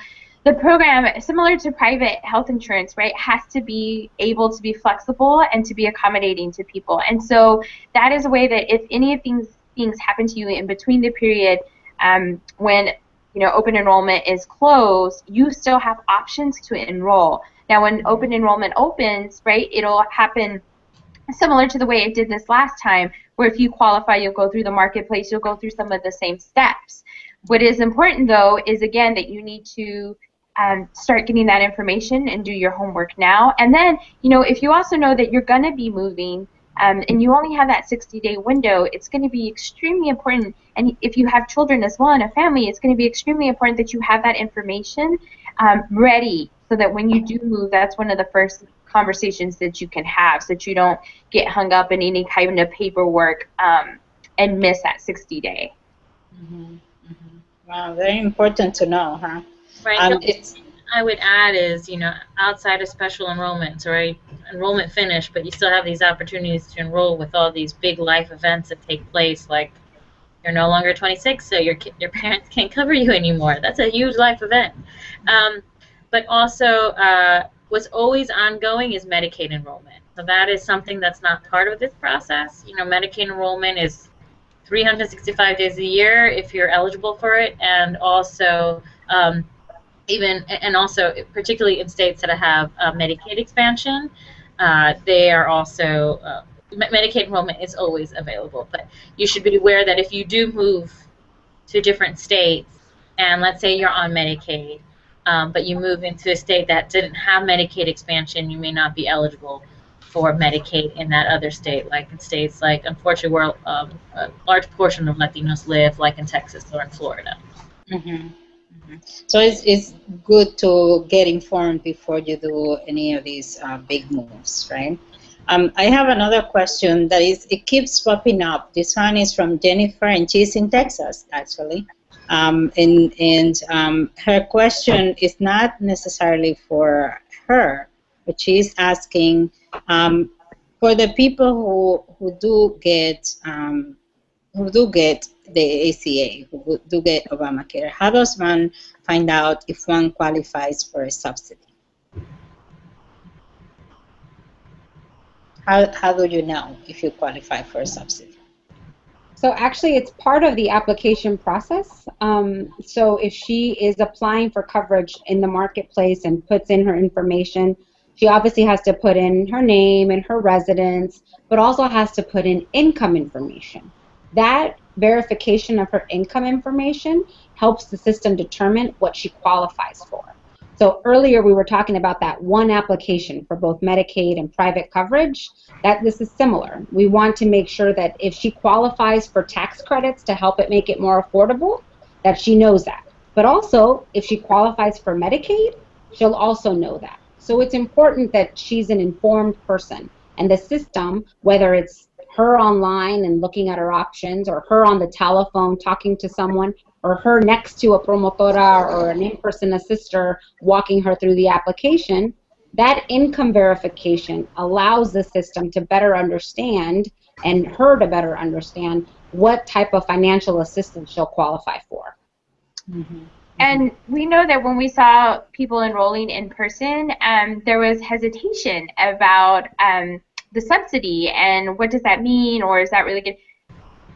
Speaker 3: the program, similar to private health insurance, right, has to be able to be flexible and to be accommodating to people. And so that is a way that if any of these things happen to you in between the period um, when you know open enrollment is closed, you still have options to enroll. Now, when open enrollment opens, right, it'll happen similar to the way it did this last time, where if you qualify, you'll go through the marketplace, you'll go through some of the same steps. What is important though is again that you need to um, start getting that information and do your homework now. And then, you know, if you also know that you're going to be moving um, and you only have that 60 day window, it's going to be extremely important. And if you have children as well and a family, it's going to be extremely important that you have that information um, ready so that when you do move, that's one of the first conversations that you can have so that you don't get hung up in any kind of paperwork um, and miss that 60 day.
Speaker 1: Mm-hmm. Mm-hmm. Wow, very important to know, huh?
Speaker 4: Right. Um, it's, I would add is, you know, outside of special enrollments, right? Enrollment finished, but you still have these opportunities to enroll with all these big life events that take place, like you're no longer 26, so your your parents can't cover you anymore. That's a huge life event. Um, but also, uh, what's always ongoing is Medicaid enrollment. So that is something that's not part of this process. You know, Medicaid enrollment is 365 days a year if you're eligible for it, and also um, even and also particularly in states that have uh, Medicaid expansion, uh, they are also uh, Medicaid enrollment is always available. But you should be aware that if you do move to different states, and let's say you're on Medicaid, um, but you move into a state that didn't have Medicaid expansion, you may not be eligible for Medicaid in that other state, like in states like, unfortunately, where um, a large portion of Latinos live, like in Texas or in Florida.
Speaker 1: Mm-hmm. Mm-hmm. So it's, it's good to get informed before you do any of these uh, big moves, right? Um, I have another question that is, it keeps popping up. This one is from Jennifer, and she's in Texas, actually. Um, and and um, her question is not necessarily for her, but she's asking um, for the people who who do get um, who do get the ACA, who do get Obamacare. How does one find out if one qualifies for a subsidy? How, how do you know if you qualify for a subsidy?
Speaker 2: So actually, it's part of the application process. Um, so if she is applying for coverage in the marketplace and puts in her information, she obviously has to put in her name and her residence, but also has to put in income information. That verification of her income information helps the system determine what she qualifies for. So earlier we were talking about that one application for both Medicaid and private coverage. That this is similar. We want to make sure that if she qualifies for tax credits to help it make it more affordable, that she knows that. But also, if she qualifies for Medicaid, she'll also know that. So it's important that she's an informed person. And the system, whether it's her online and looking at her options, or her on the telephone talking to someone, or her next to a promotora or an in-person assister walking her through the application, that income verification allows the system to better understand and her to better understand what type of financial assistance she'll qualify for.
Speaker 3: Mm-hmm. And we know that when we saw people enrolling in person, um, there was hesitation about um, the subsidy and what does that mean or is that really good?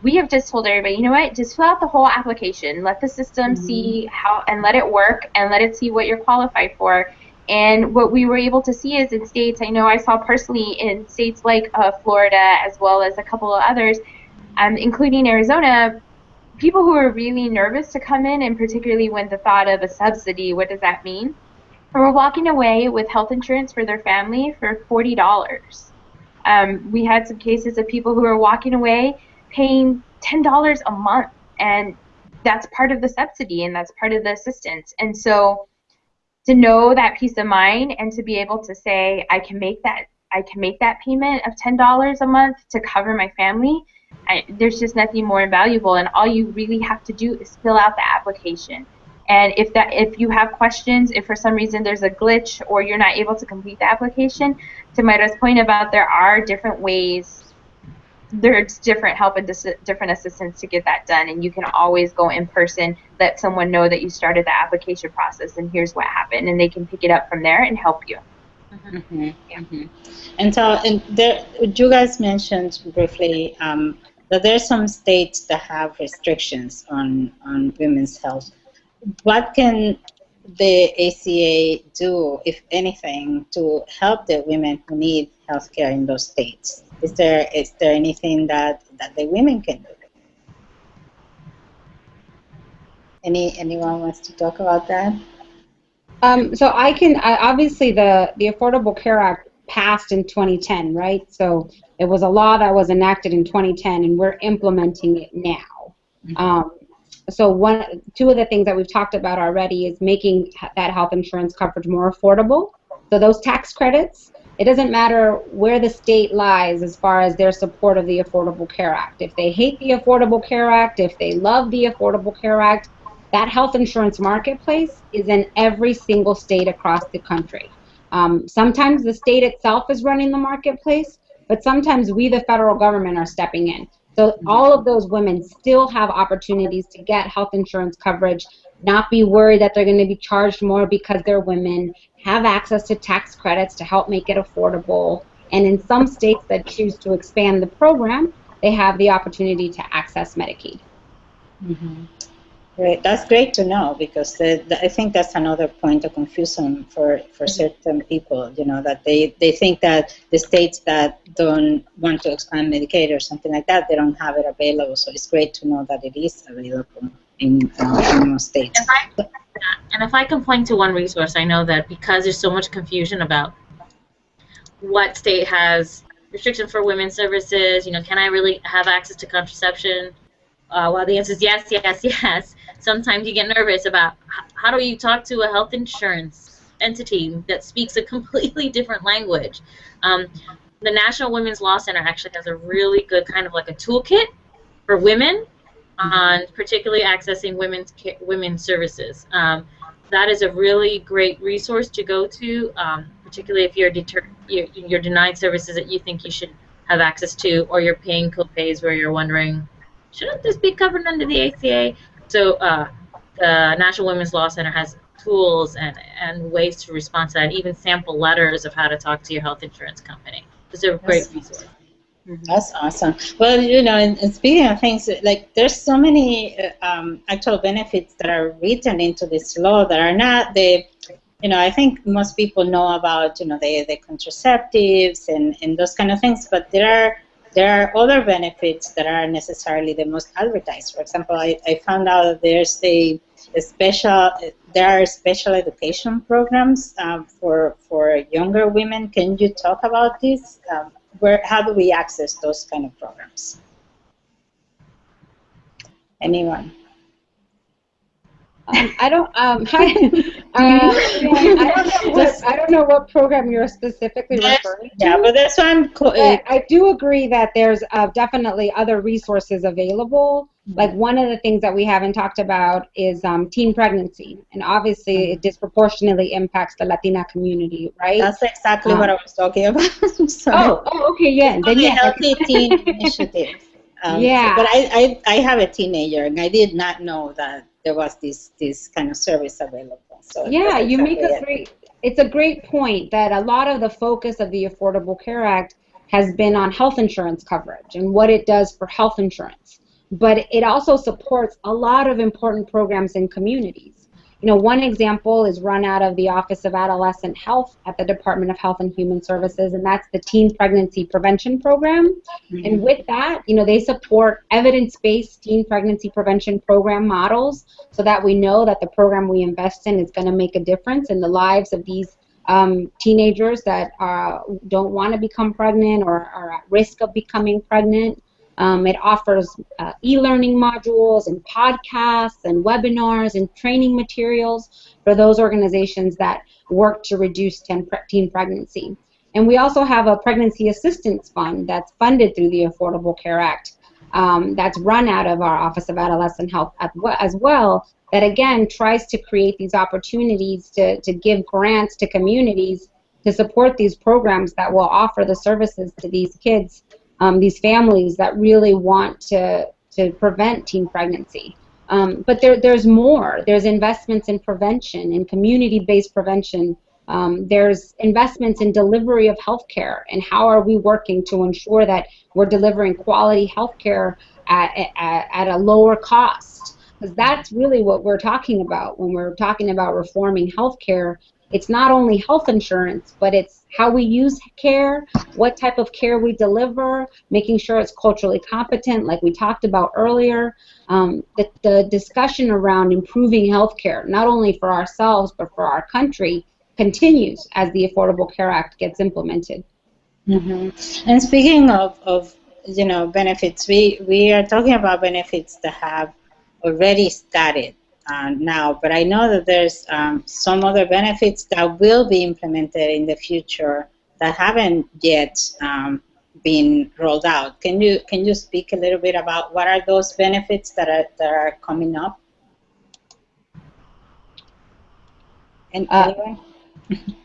Speaker 3: We have just told everybody, you know what, just fill out the whole application. Let the system mm-hmm. see how, and let it work, and let it see what you're qualified for. And what we were able to see is in states, I know I saw personally in states like uh, Florida as well as a couple of others, um, including Arizona, people who were really nervous to come in, and particularly when the thought of a subsidy, what does that mean? Were walking away with health insurance for their family for $40. Um, we had some cases of people who were walking away paying $10 a month and that's part of the subsidy and that's part of the assistance. And so to know that peace of mind and to be able to say I can make that I can make that payment of $10 a month to cover my family I, there's just nothing more invaluable and all you really have to do is fill out the application. And if that if you have questions if for some reason there's a glitch or you're not able to complete the application to Mayra's point about there are different ways there's different help and dis- different assistance to get that done and you can always go in person let someone know that you started the application process and here's what happened and they can pick it up from there and help you
Speaker 1: mm-hmm. Yeah. Mm-hmm. and so and there, you guys mentioned briefly um, that there are some states that have restrictions on, on women's health what can the ACA do, if anything, to help the women who need health care in those states? Is there is there anything that, that the women can do? Any anyone wants to talk about that?
Speaker 2: Um, so I can I, obviously the the Affordable Care Act passed in 2010, right? So it was a law that was enacted in 2010, and we're implementing it now. Mm-hmm. Um, so one two of the things that we've talked about already is making that health insurance coverage more affordable. So those tax credits it doesn't matter where the state lies as far as their support of the Affordable Care Act. If they hate the Affordable Care Act, if they love the Affordable Care Act, that health insurance marketplace is in every single state across the country. Um, sometimes the state itself is running the marketplace, but sometimes we, the federal government, are stepping in. So all of those women still have opportunities to get health insurance coverage, not be worried that they're going to be charged more because they're women, have access to tax credits to help make it affordable. And in some states that choose to expand the program, they have the opportunity to access Medicaid.
Speaker 1: Mm-hmm. Great. That's great to know because the, the, I think that's another point of confusion for, for mm-hmm. certain people. You know that they, they think that the states that don't want to expand Medicaid or something like that, they don't have it available. So it's great to know that it is available in, uh, in most states.
Speaker 4: If I, and if I can point to one resource, I know that because there's so much confusion about what state has restriction for women's services, you know, can I really have access to contraception? Uh, well, the answer is yes, yes, yes. Sometimes you get nervous about how do you talk to a health insurance entity that speaks a completely different language. Um, the National Women's Law Center actually has a really good kind of like a toolkit for women on particularly accessing women's women's services. Um, that is a really great resource to go to, um, particularly if you're, deter- you're, you're denied services that you think you should have access to, or you're paying copays where you're wondering, shouldn't this be covered under the ACA? So uh, the National Women's Law Center has tools and, and ways to respond to that, even sample letters of how to talk to your health insurance company. It's a great resource.
Speaker 1: Mm-hmm. That's awesome. Well, you know, and, and, speaking of things, like there's so many uh, um, actual benefits that are written into this law that are not the you know, I think most people know about, you know, the, the contraceptives and, and those kind of things, but there are there are other benefits that are necessarily the most advertised. For example, I, I found out that there's a, a special, there are special education programs um, for for younger women. Can you talk about this? Um, where, how do we access those kind of programs? Anyone?
Speaker 2: Um, I don't. Um, hi. Uh, I don't know what I don't know what program you're specifically referring to.
Speaker 1: Yeah, but that's why I'm.
Speaker 2: But I do agree that there's uh, definitely other resources available. Like one of the things that we haven't talked about is um, teen pregnancy, and obviously
Speaker 1: Mm-hmm.
Speaker 2: it disproportionately impacts the Latina community, right?
Speaker 1: That's exactly
Speaker 2: Um,
Speaker 1: what I was talking about.
Speaker 2: Oh, oh, okay, yeah. Then
Speaker 1: the
Speaker 2: yeah,
Speaker 1: Healthy Teen Initiative. Um,
Speaker 2: Yeah.
Speaker 1: But I, I, I have a teenager, and I did not know that there was this this kind of service available. So
Speaker 2: Yeah,
Speaker 1: that's
Speaker 2: you make a
Speaker 1: it.
Speaker 2: great. It's a great point that a lot of the focus of the Affordable Care Act has been on health insurance coverage and what it does for health insurance. But it also supports a lot of important programs in communities. You know, one example is run out of the Office of Adolescent Health at the Department of Health and Human Services, and that's the Teen Pregnancy Prevention Program. And with that, you know, they support evidence-based teen pregnancy prevention program models so that we know that the program we invest in is going to make a difference in the lives of these um, teenagers that uh, don't want to become pregnant or are at risk of becoming pregnant. Um, it offers uh, e-learning modules and podcasts and webinars and training materials for those organizations that work to reduce teen, pre- teen pregnancy. And we also have a pregnancy assistance fund that's funded through the Affordable Care Act um, that's run out of our Office of Adolescent Health as well that again tries to create these opportunities to, to give grants to communities to support these programs that will offer the services to these kids, um, these families that really want to, to prevent teen pregnancy. Um, but there, there's more. There's investments in prevention, in community-based prevention. Um, there's investments in delivery of healthcare and how are we working to ensure that we're delivering quality healthcare at, at, at a lower cost. Because that's really what we're talking about when we're talking about reforming healthcare. It's not only health insurance, but it's how we use care, what type of care we deliver, making sure it's culturally competent, like we talked about earlier. Um, the, the discussion around improving healthcare, not only for ourselves but for our country, continues as the Affordable Care Act gets implemented.
Speaker 1: hmm And speaking of, of you know benefits, we we are talking about benefits that have already started uh, now, but I know that there's um, some other benefits that will be implemented in the future that haven't yet um, been rolled out. Can you can you speak a little bit about what are those benefits that are that are coming up? And
Speaker 2: Uh,
Speaker 1: anyone?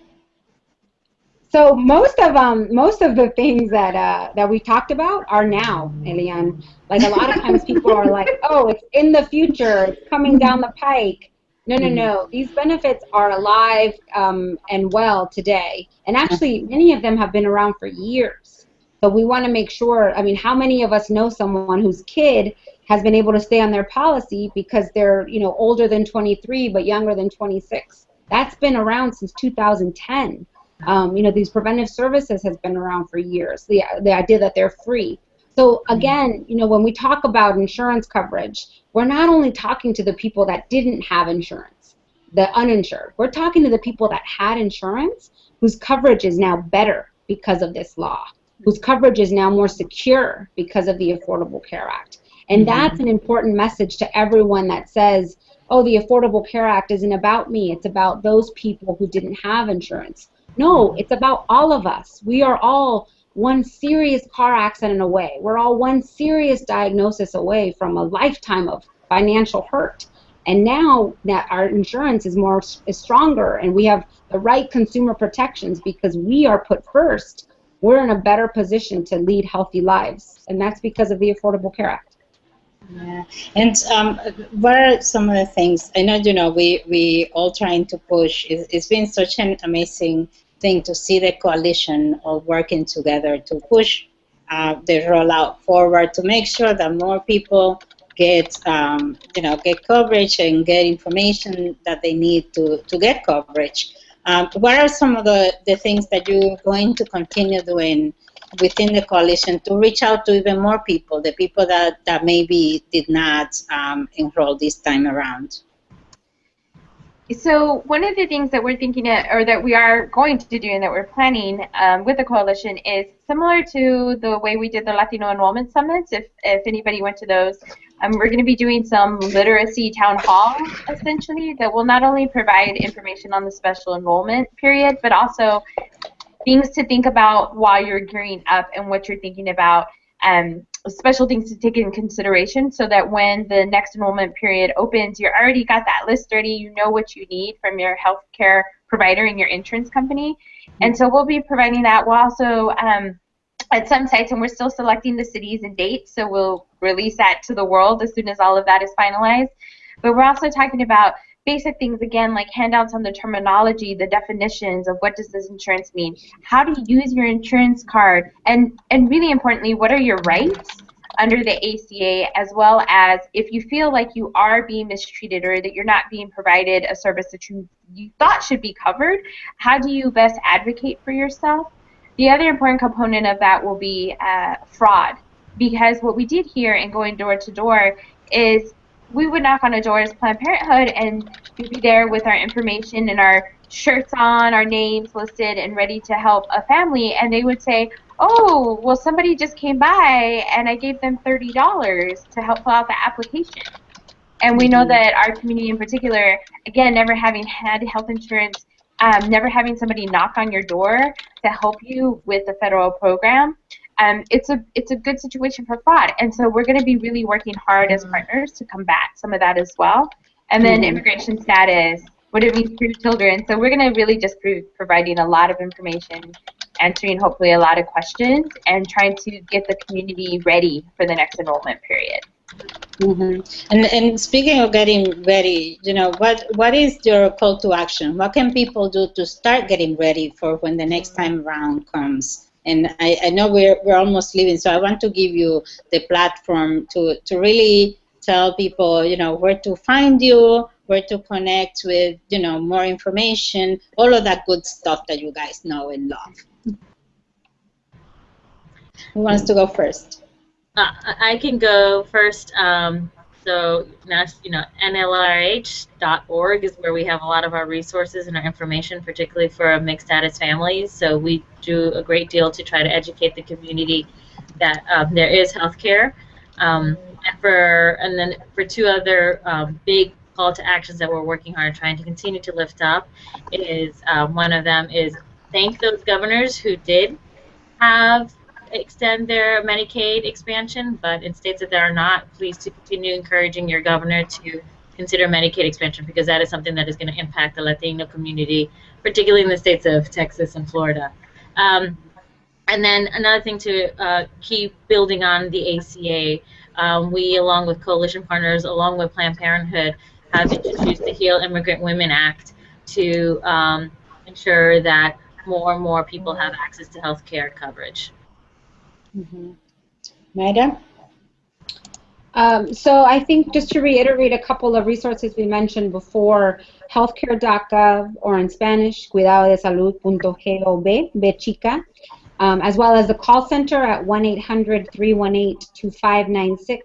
Speaker 2: So most of um most of the things that uh, that we talked about are now, Elianne. Like a lot of times people are like, oh, it's in the future, it's coming down the pike. No, no, no. These benefits are alive um, and well today, and actually many of them have been around for years. So we want to make sure. I mean, how many of us know someone whose kid has been able to stay on their policy because they're you know older than 23 but younger than 26? That's been around since 2010. Um, you know, these preventive services has been around for years. The, the idea that they're free. So again, you know, when we talk about insurance coverage, we're not only talking to the people that didn't have insurance, the uninsured. We're talking to the people that had insurance whose coverage is now better because of this law, whose coverage is now more secure because of the Affordable Care Act. And that's an important message to everyone that says, oh, the Affordable Care Act isn't about me, it's about those people who didn't have insurance. No, it's about all of us. We are all one serious car accident away. We're all one serious diagnosis away from a lifetime of financial hurt. And now that our insurance is more is stronger and we have the right consumer protections because we are put first, we're in a better position to lead healthy lives. And that's because of the Affordable Care Act.
Speaker 1: Yeah, and um, what are some of the things? I know you know we we all trying to push. It's, it's been such an amazing thing to see the coalition all working together to push uh, the rollout forward to make sure that more people get um, you know get coverage and get information that they need to to get coverage. Um, what are some of the, the things that you're going to continue doing within the coalition to reach out to even more people, the people that, that maybe did not um, enroll this time around?
Speaker 3: So one of the things that we're thinking of, or that we are going to do and that we're planning um, with the coalition is similar to the way we did the Latino Enrollment Summits. If, if anybody went to those, um, we're going to be doing some literacy town hall, essentially, that will not only provide information on the special enrollment period, but also things to think about while you're gearing up and what you're thinking about um, special things to take in consideration so that when the next enrollment period opens, you're already got that list ready, you know what you need from your healthcare provider and your insurance company. And so we'll be providing that. We'll also, um, at some sites, and we're still selecting the cities and dates, so we'll release that to the world as soon as all of that is finalized. But we're also talking about basic things again like handouts on the terminology the definitions of what does this insurance mean? How to use your insurance card? And and really importantly what are your rights under the ACA as well as if you feel like you are being mistreated or that you're not being provided a service that you, you thought should be covered how do you best advocate for yourself? The other important component of that will be uh, fraud because what we did here in going door to door is we would knock on a door as Planned Parenthood and we'd be there with our information and our shirts on, our names listed, and ready to help a family. And they would say, Oh, well, somebody just came by and I gave them $30 to help fill out the application. And we know mm-hmm. that our community in particular, again, never having had health insurance, um, never having somebody knock on your door to help you with the federal program, um, it's a it's a good situation for fraud. And so we're going to be really working hard as partners to combat some of that as well. And then mm-hmm. immigration status, what it means for children. So we're going to really just be providing a lot of information, answering hopefully a lot of questions, and trying to get the community ready for the next enrollment period.
Speaker 1: Mm-hmm. And and speaking of getting ready, you know, what what is your call to action? What can people do to start getting ready for when the next time around comes? And I, I know we're, we're almost leaving, so I want to give you the platform to, to really tell people, you know, where to find you, where to connect with, you know, more information, all of that good stuff that you guys know and love. Who wants to go first?
Speaker 4: Uh, I can go first. Um, so, you know, NLIRH.org is where we have a lot of our resources and our information, particularly for mixed status families. So we do a great deal to try to educate the community that um, there is health care. Um, and and then for two other um, big call to actions that we're working hard trying to continue to lift up is uh, one of them is thank those governors who did have extend their Medicaid expansion, but in states that are not, please to continue encouraging your governor to consider Medicaid expansion because that is something that is going to impact the Latino community, particularly in the states of Texas and Florida. Um, and then another thing to uh, keep building on the ACA, um, we, along with coalition partners, along with Planned Parenthood, have introduced the Heal Immigrant Women Act to um, ensure that more and more people have access to health care coverage.
Speaker 1: Mm-hmm. Madam?
Speaker 2: Um, so I think just to reiterate a couple of resources we mentioned before, healthcare.gov or in Spanish, cuidadodesalud.gov, bechica, um, as well as the call center at 1-800-318-2596.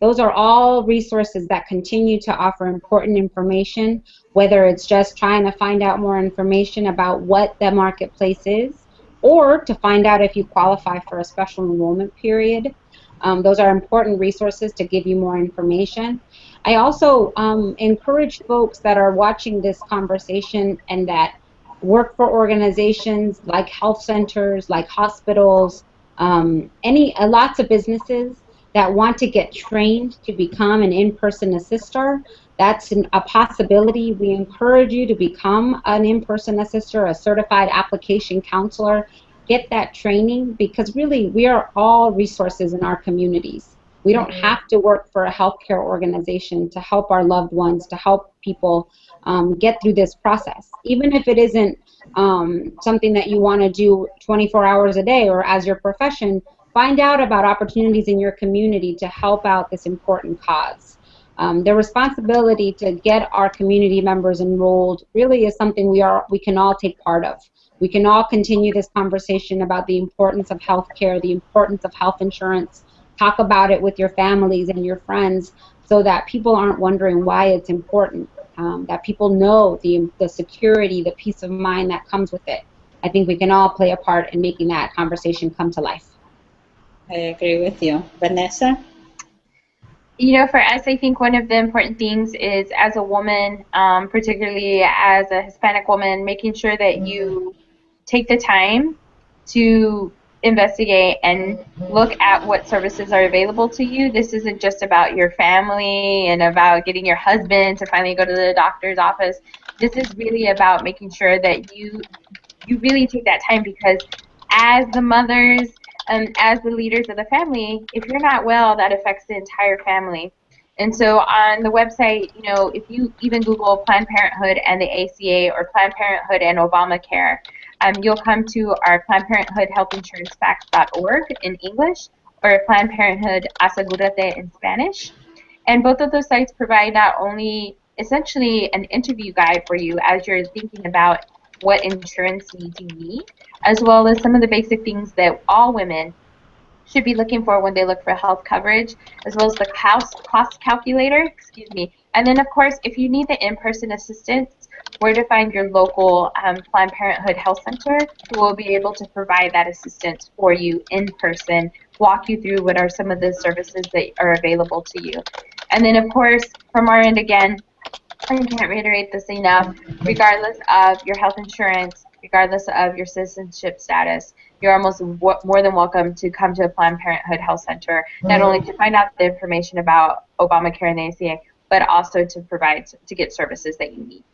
Speaker 2: Those are all resources that continue to offer important information, whether it's just trying to find out more information about what the marketplace is, or to find out if you qualify for a special enrollment period. Um, those are important resources to give you more information. I also um, encourage folks that are watching this conversation and that work for organizations like health centers, like hospitals, um, any uh, lots of businesses that want to get trained to become an in-person assister. That's an, a possibility. We encourage you to become an in-person assister, a certified application counselor. Get that training because really we are all resources in our communities. We don't mm-hmm. have to work for a healthcare organization to help our loved ones, to help people um, get through this process. Even if it isn't um, something that you want to do 24 hours a day or as your profession, find out about opportunities in your community to help out this important cause. Um, the responsibility to get our community members enrolled really is something we are we can all take part of. We can all continue this conversation about the importance of health care, the importance of health insurance. Talk about it with your families and your friends so that people aren't wondering why it's important, um, that people know the, the security, the peace of mind that comes with it. I think we can all play a part in making that conversation come to life.
Speaker 1: I agree with you. Vanessa?
Speaker 3: You know, for us, I think one of the important things is as a woman, um, particularly as a Hispanic woman, making sure that you take the time to investigate and look at what services are available to you. This isn't just about your family and about getting your husband to finally go to the doctor's office. This is really about making sure that you you really take that time because as the mothers um, as the leaders of the family, if you're not well, that affects the entire family. And so on the website, you know, if you even Google Planned Parenthood and the ACA or Planned Parenthood and Obamacare, um, you'll come to our Planned Parenthood Health Insurance Facts.org in English or Planned Parenthood Asegurate in Spanish. And both of those sites provide not only essentially an interview guide for you as you're thinking about what insurance needs you need, as well as some of the basic things that all women should be looking for when they look for health coverage, as well as the cost, cost calculator, excuse me. And then, of course, if you need the in-person assistance, where to find your local um, Planned Parenthood Health Center who will be able to provide that assistance for you in person, walk you through what are some of the services that are available to you. And then, of course, from our end again, I can't reiterate this enough, regardless of your health insurance, regardless of your citizenship status, you're almost more than welcome to come to a Planned Parenthood Health Center, not only to find out the information about Obamacare and the ACA, but also to provide, to get services that you need.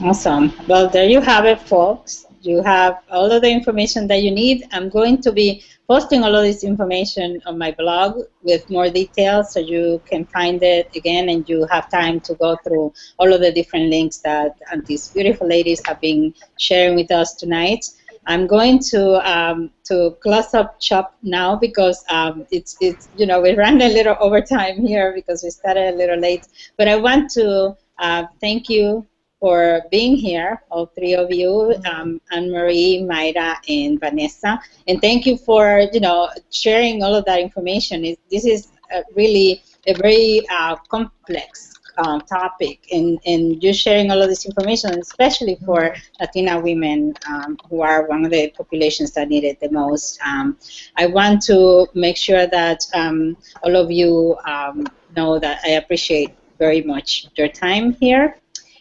Speaker 1: Awesome. Well, there you have it, folks. You have all of the information that you need. I'm going to be posting all of this information on my blog with more details so you can find it again and you have time to go through all of the different links that these beautiful ladies have been sharing with us tonight. I'm going to um, to close up shop now because um, it's it's you know we ran a little overtime here because we started a little late. But I want to uh, thank you for being here, all three of you, um, Anne-Marie, Mayra, and Vanessa. And thank you for, you know, sharing all of that information. It, this is really a very uh, complex um, topic, and, and you sharing all of this information, especially for Latina women um, who are one of the populations that need it the most. Um, I want to make sure that um, all of you um, know that I appreciate very much your time here.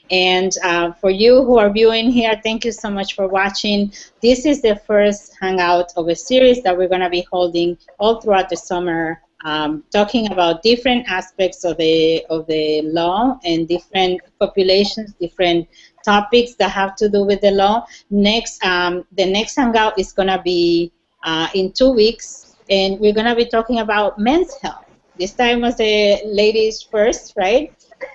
Speaker 1: And uh, for you who are viewing here, thank you so much for watching. This is the first hangout of a series that we're going to be holding all throughout the summer, um, talking about different aspects of the of the law and different populations, different topics that have to do with the law. Next, um, the next hangout is going to be uh, in two weeks, and we're going to be talking about men's health. This time was the ladies first, right?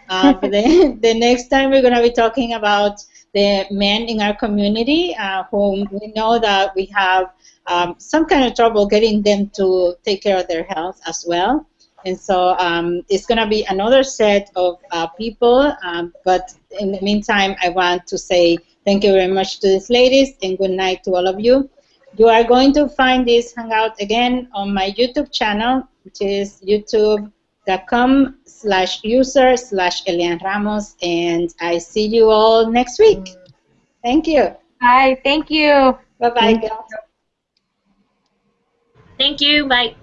Speaker 1: Uh, the next time we're going to be talking about the men in our community uh, whom we know that we have um, some kind of trouble getting them to take care of their health as well. And so um, it's going to be another set of uh, people. Um, but in the meantime, I want to say thank you very much to these ladies and good night to all of you. You are going to find this hangout again on my YouTube channel, which is YouTube com slash user slash Elianne Ramos, and I see you all next week. Thank you.
Speaker 3: Bye. Thank you.
Speaker 1: Bye-bye,
Speaker 4: Thank you. Bye.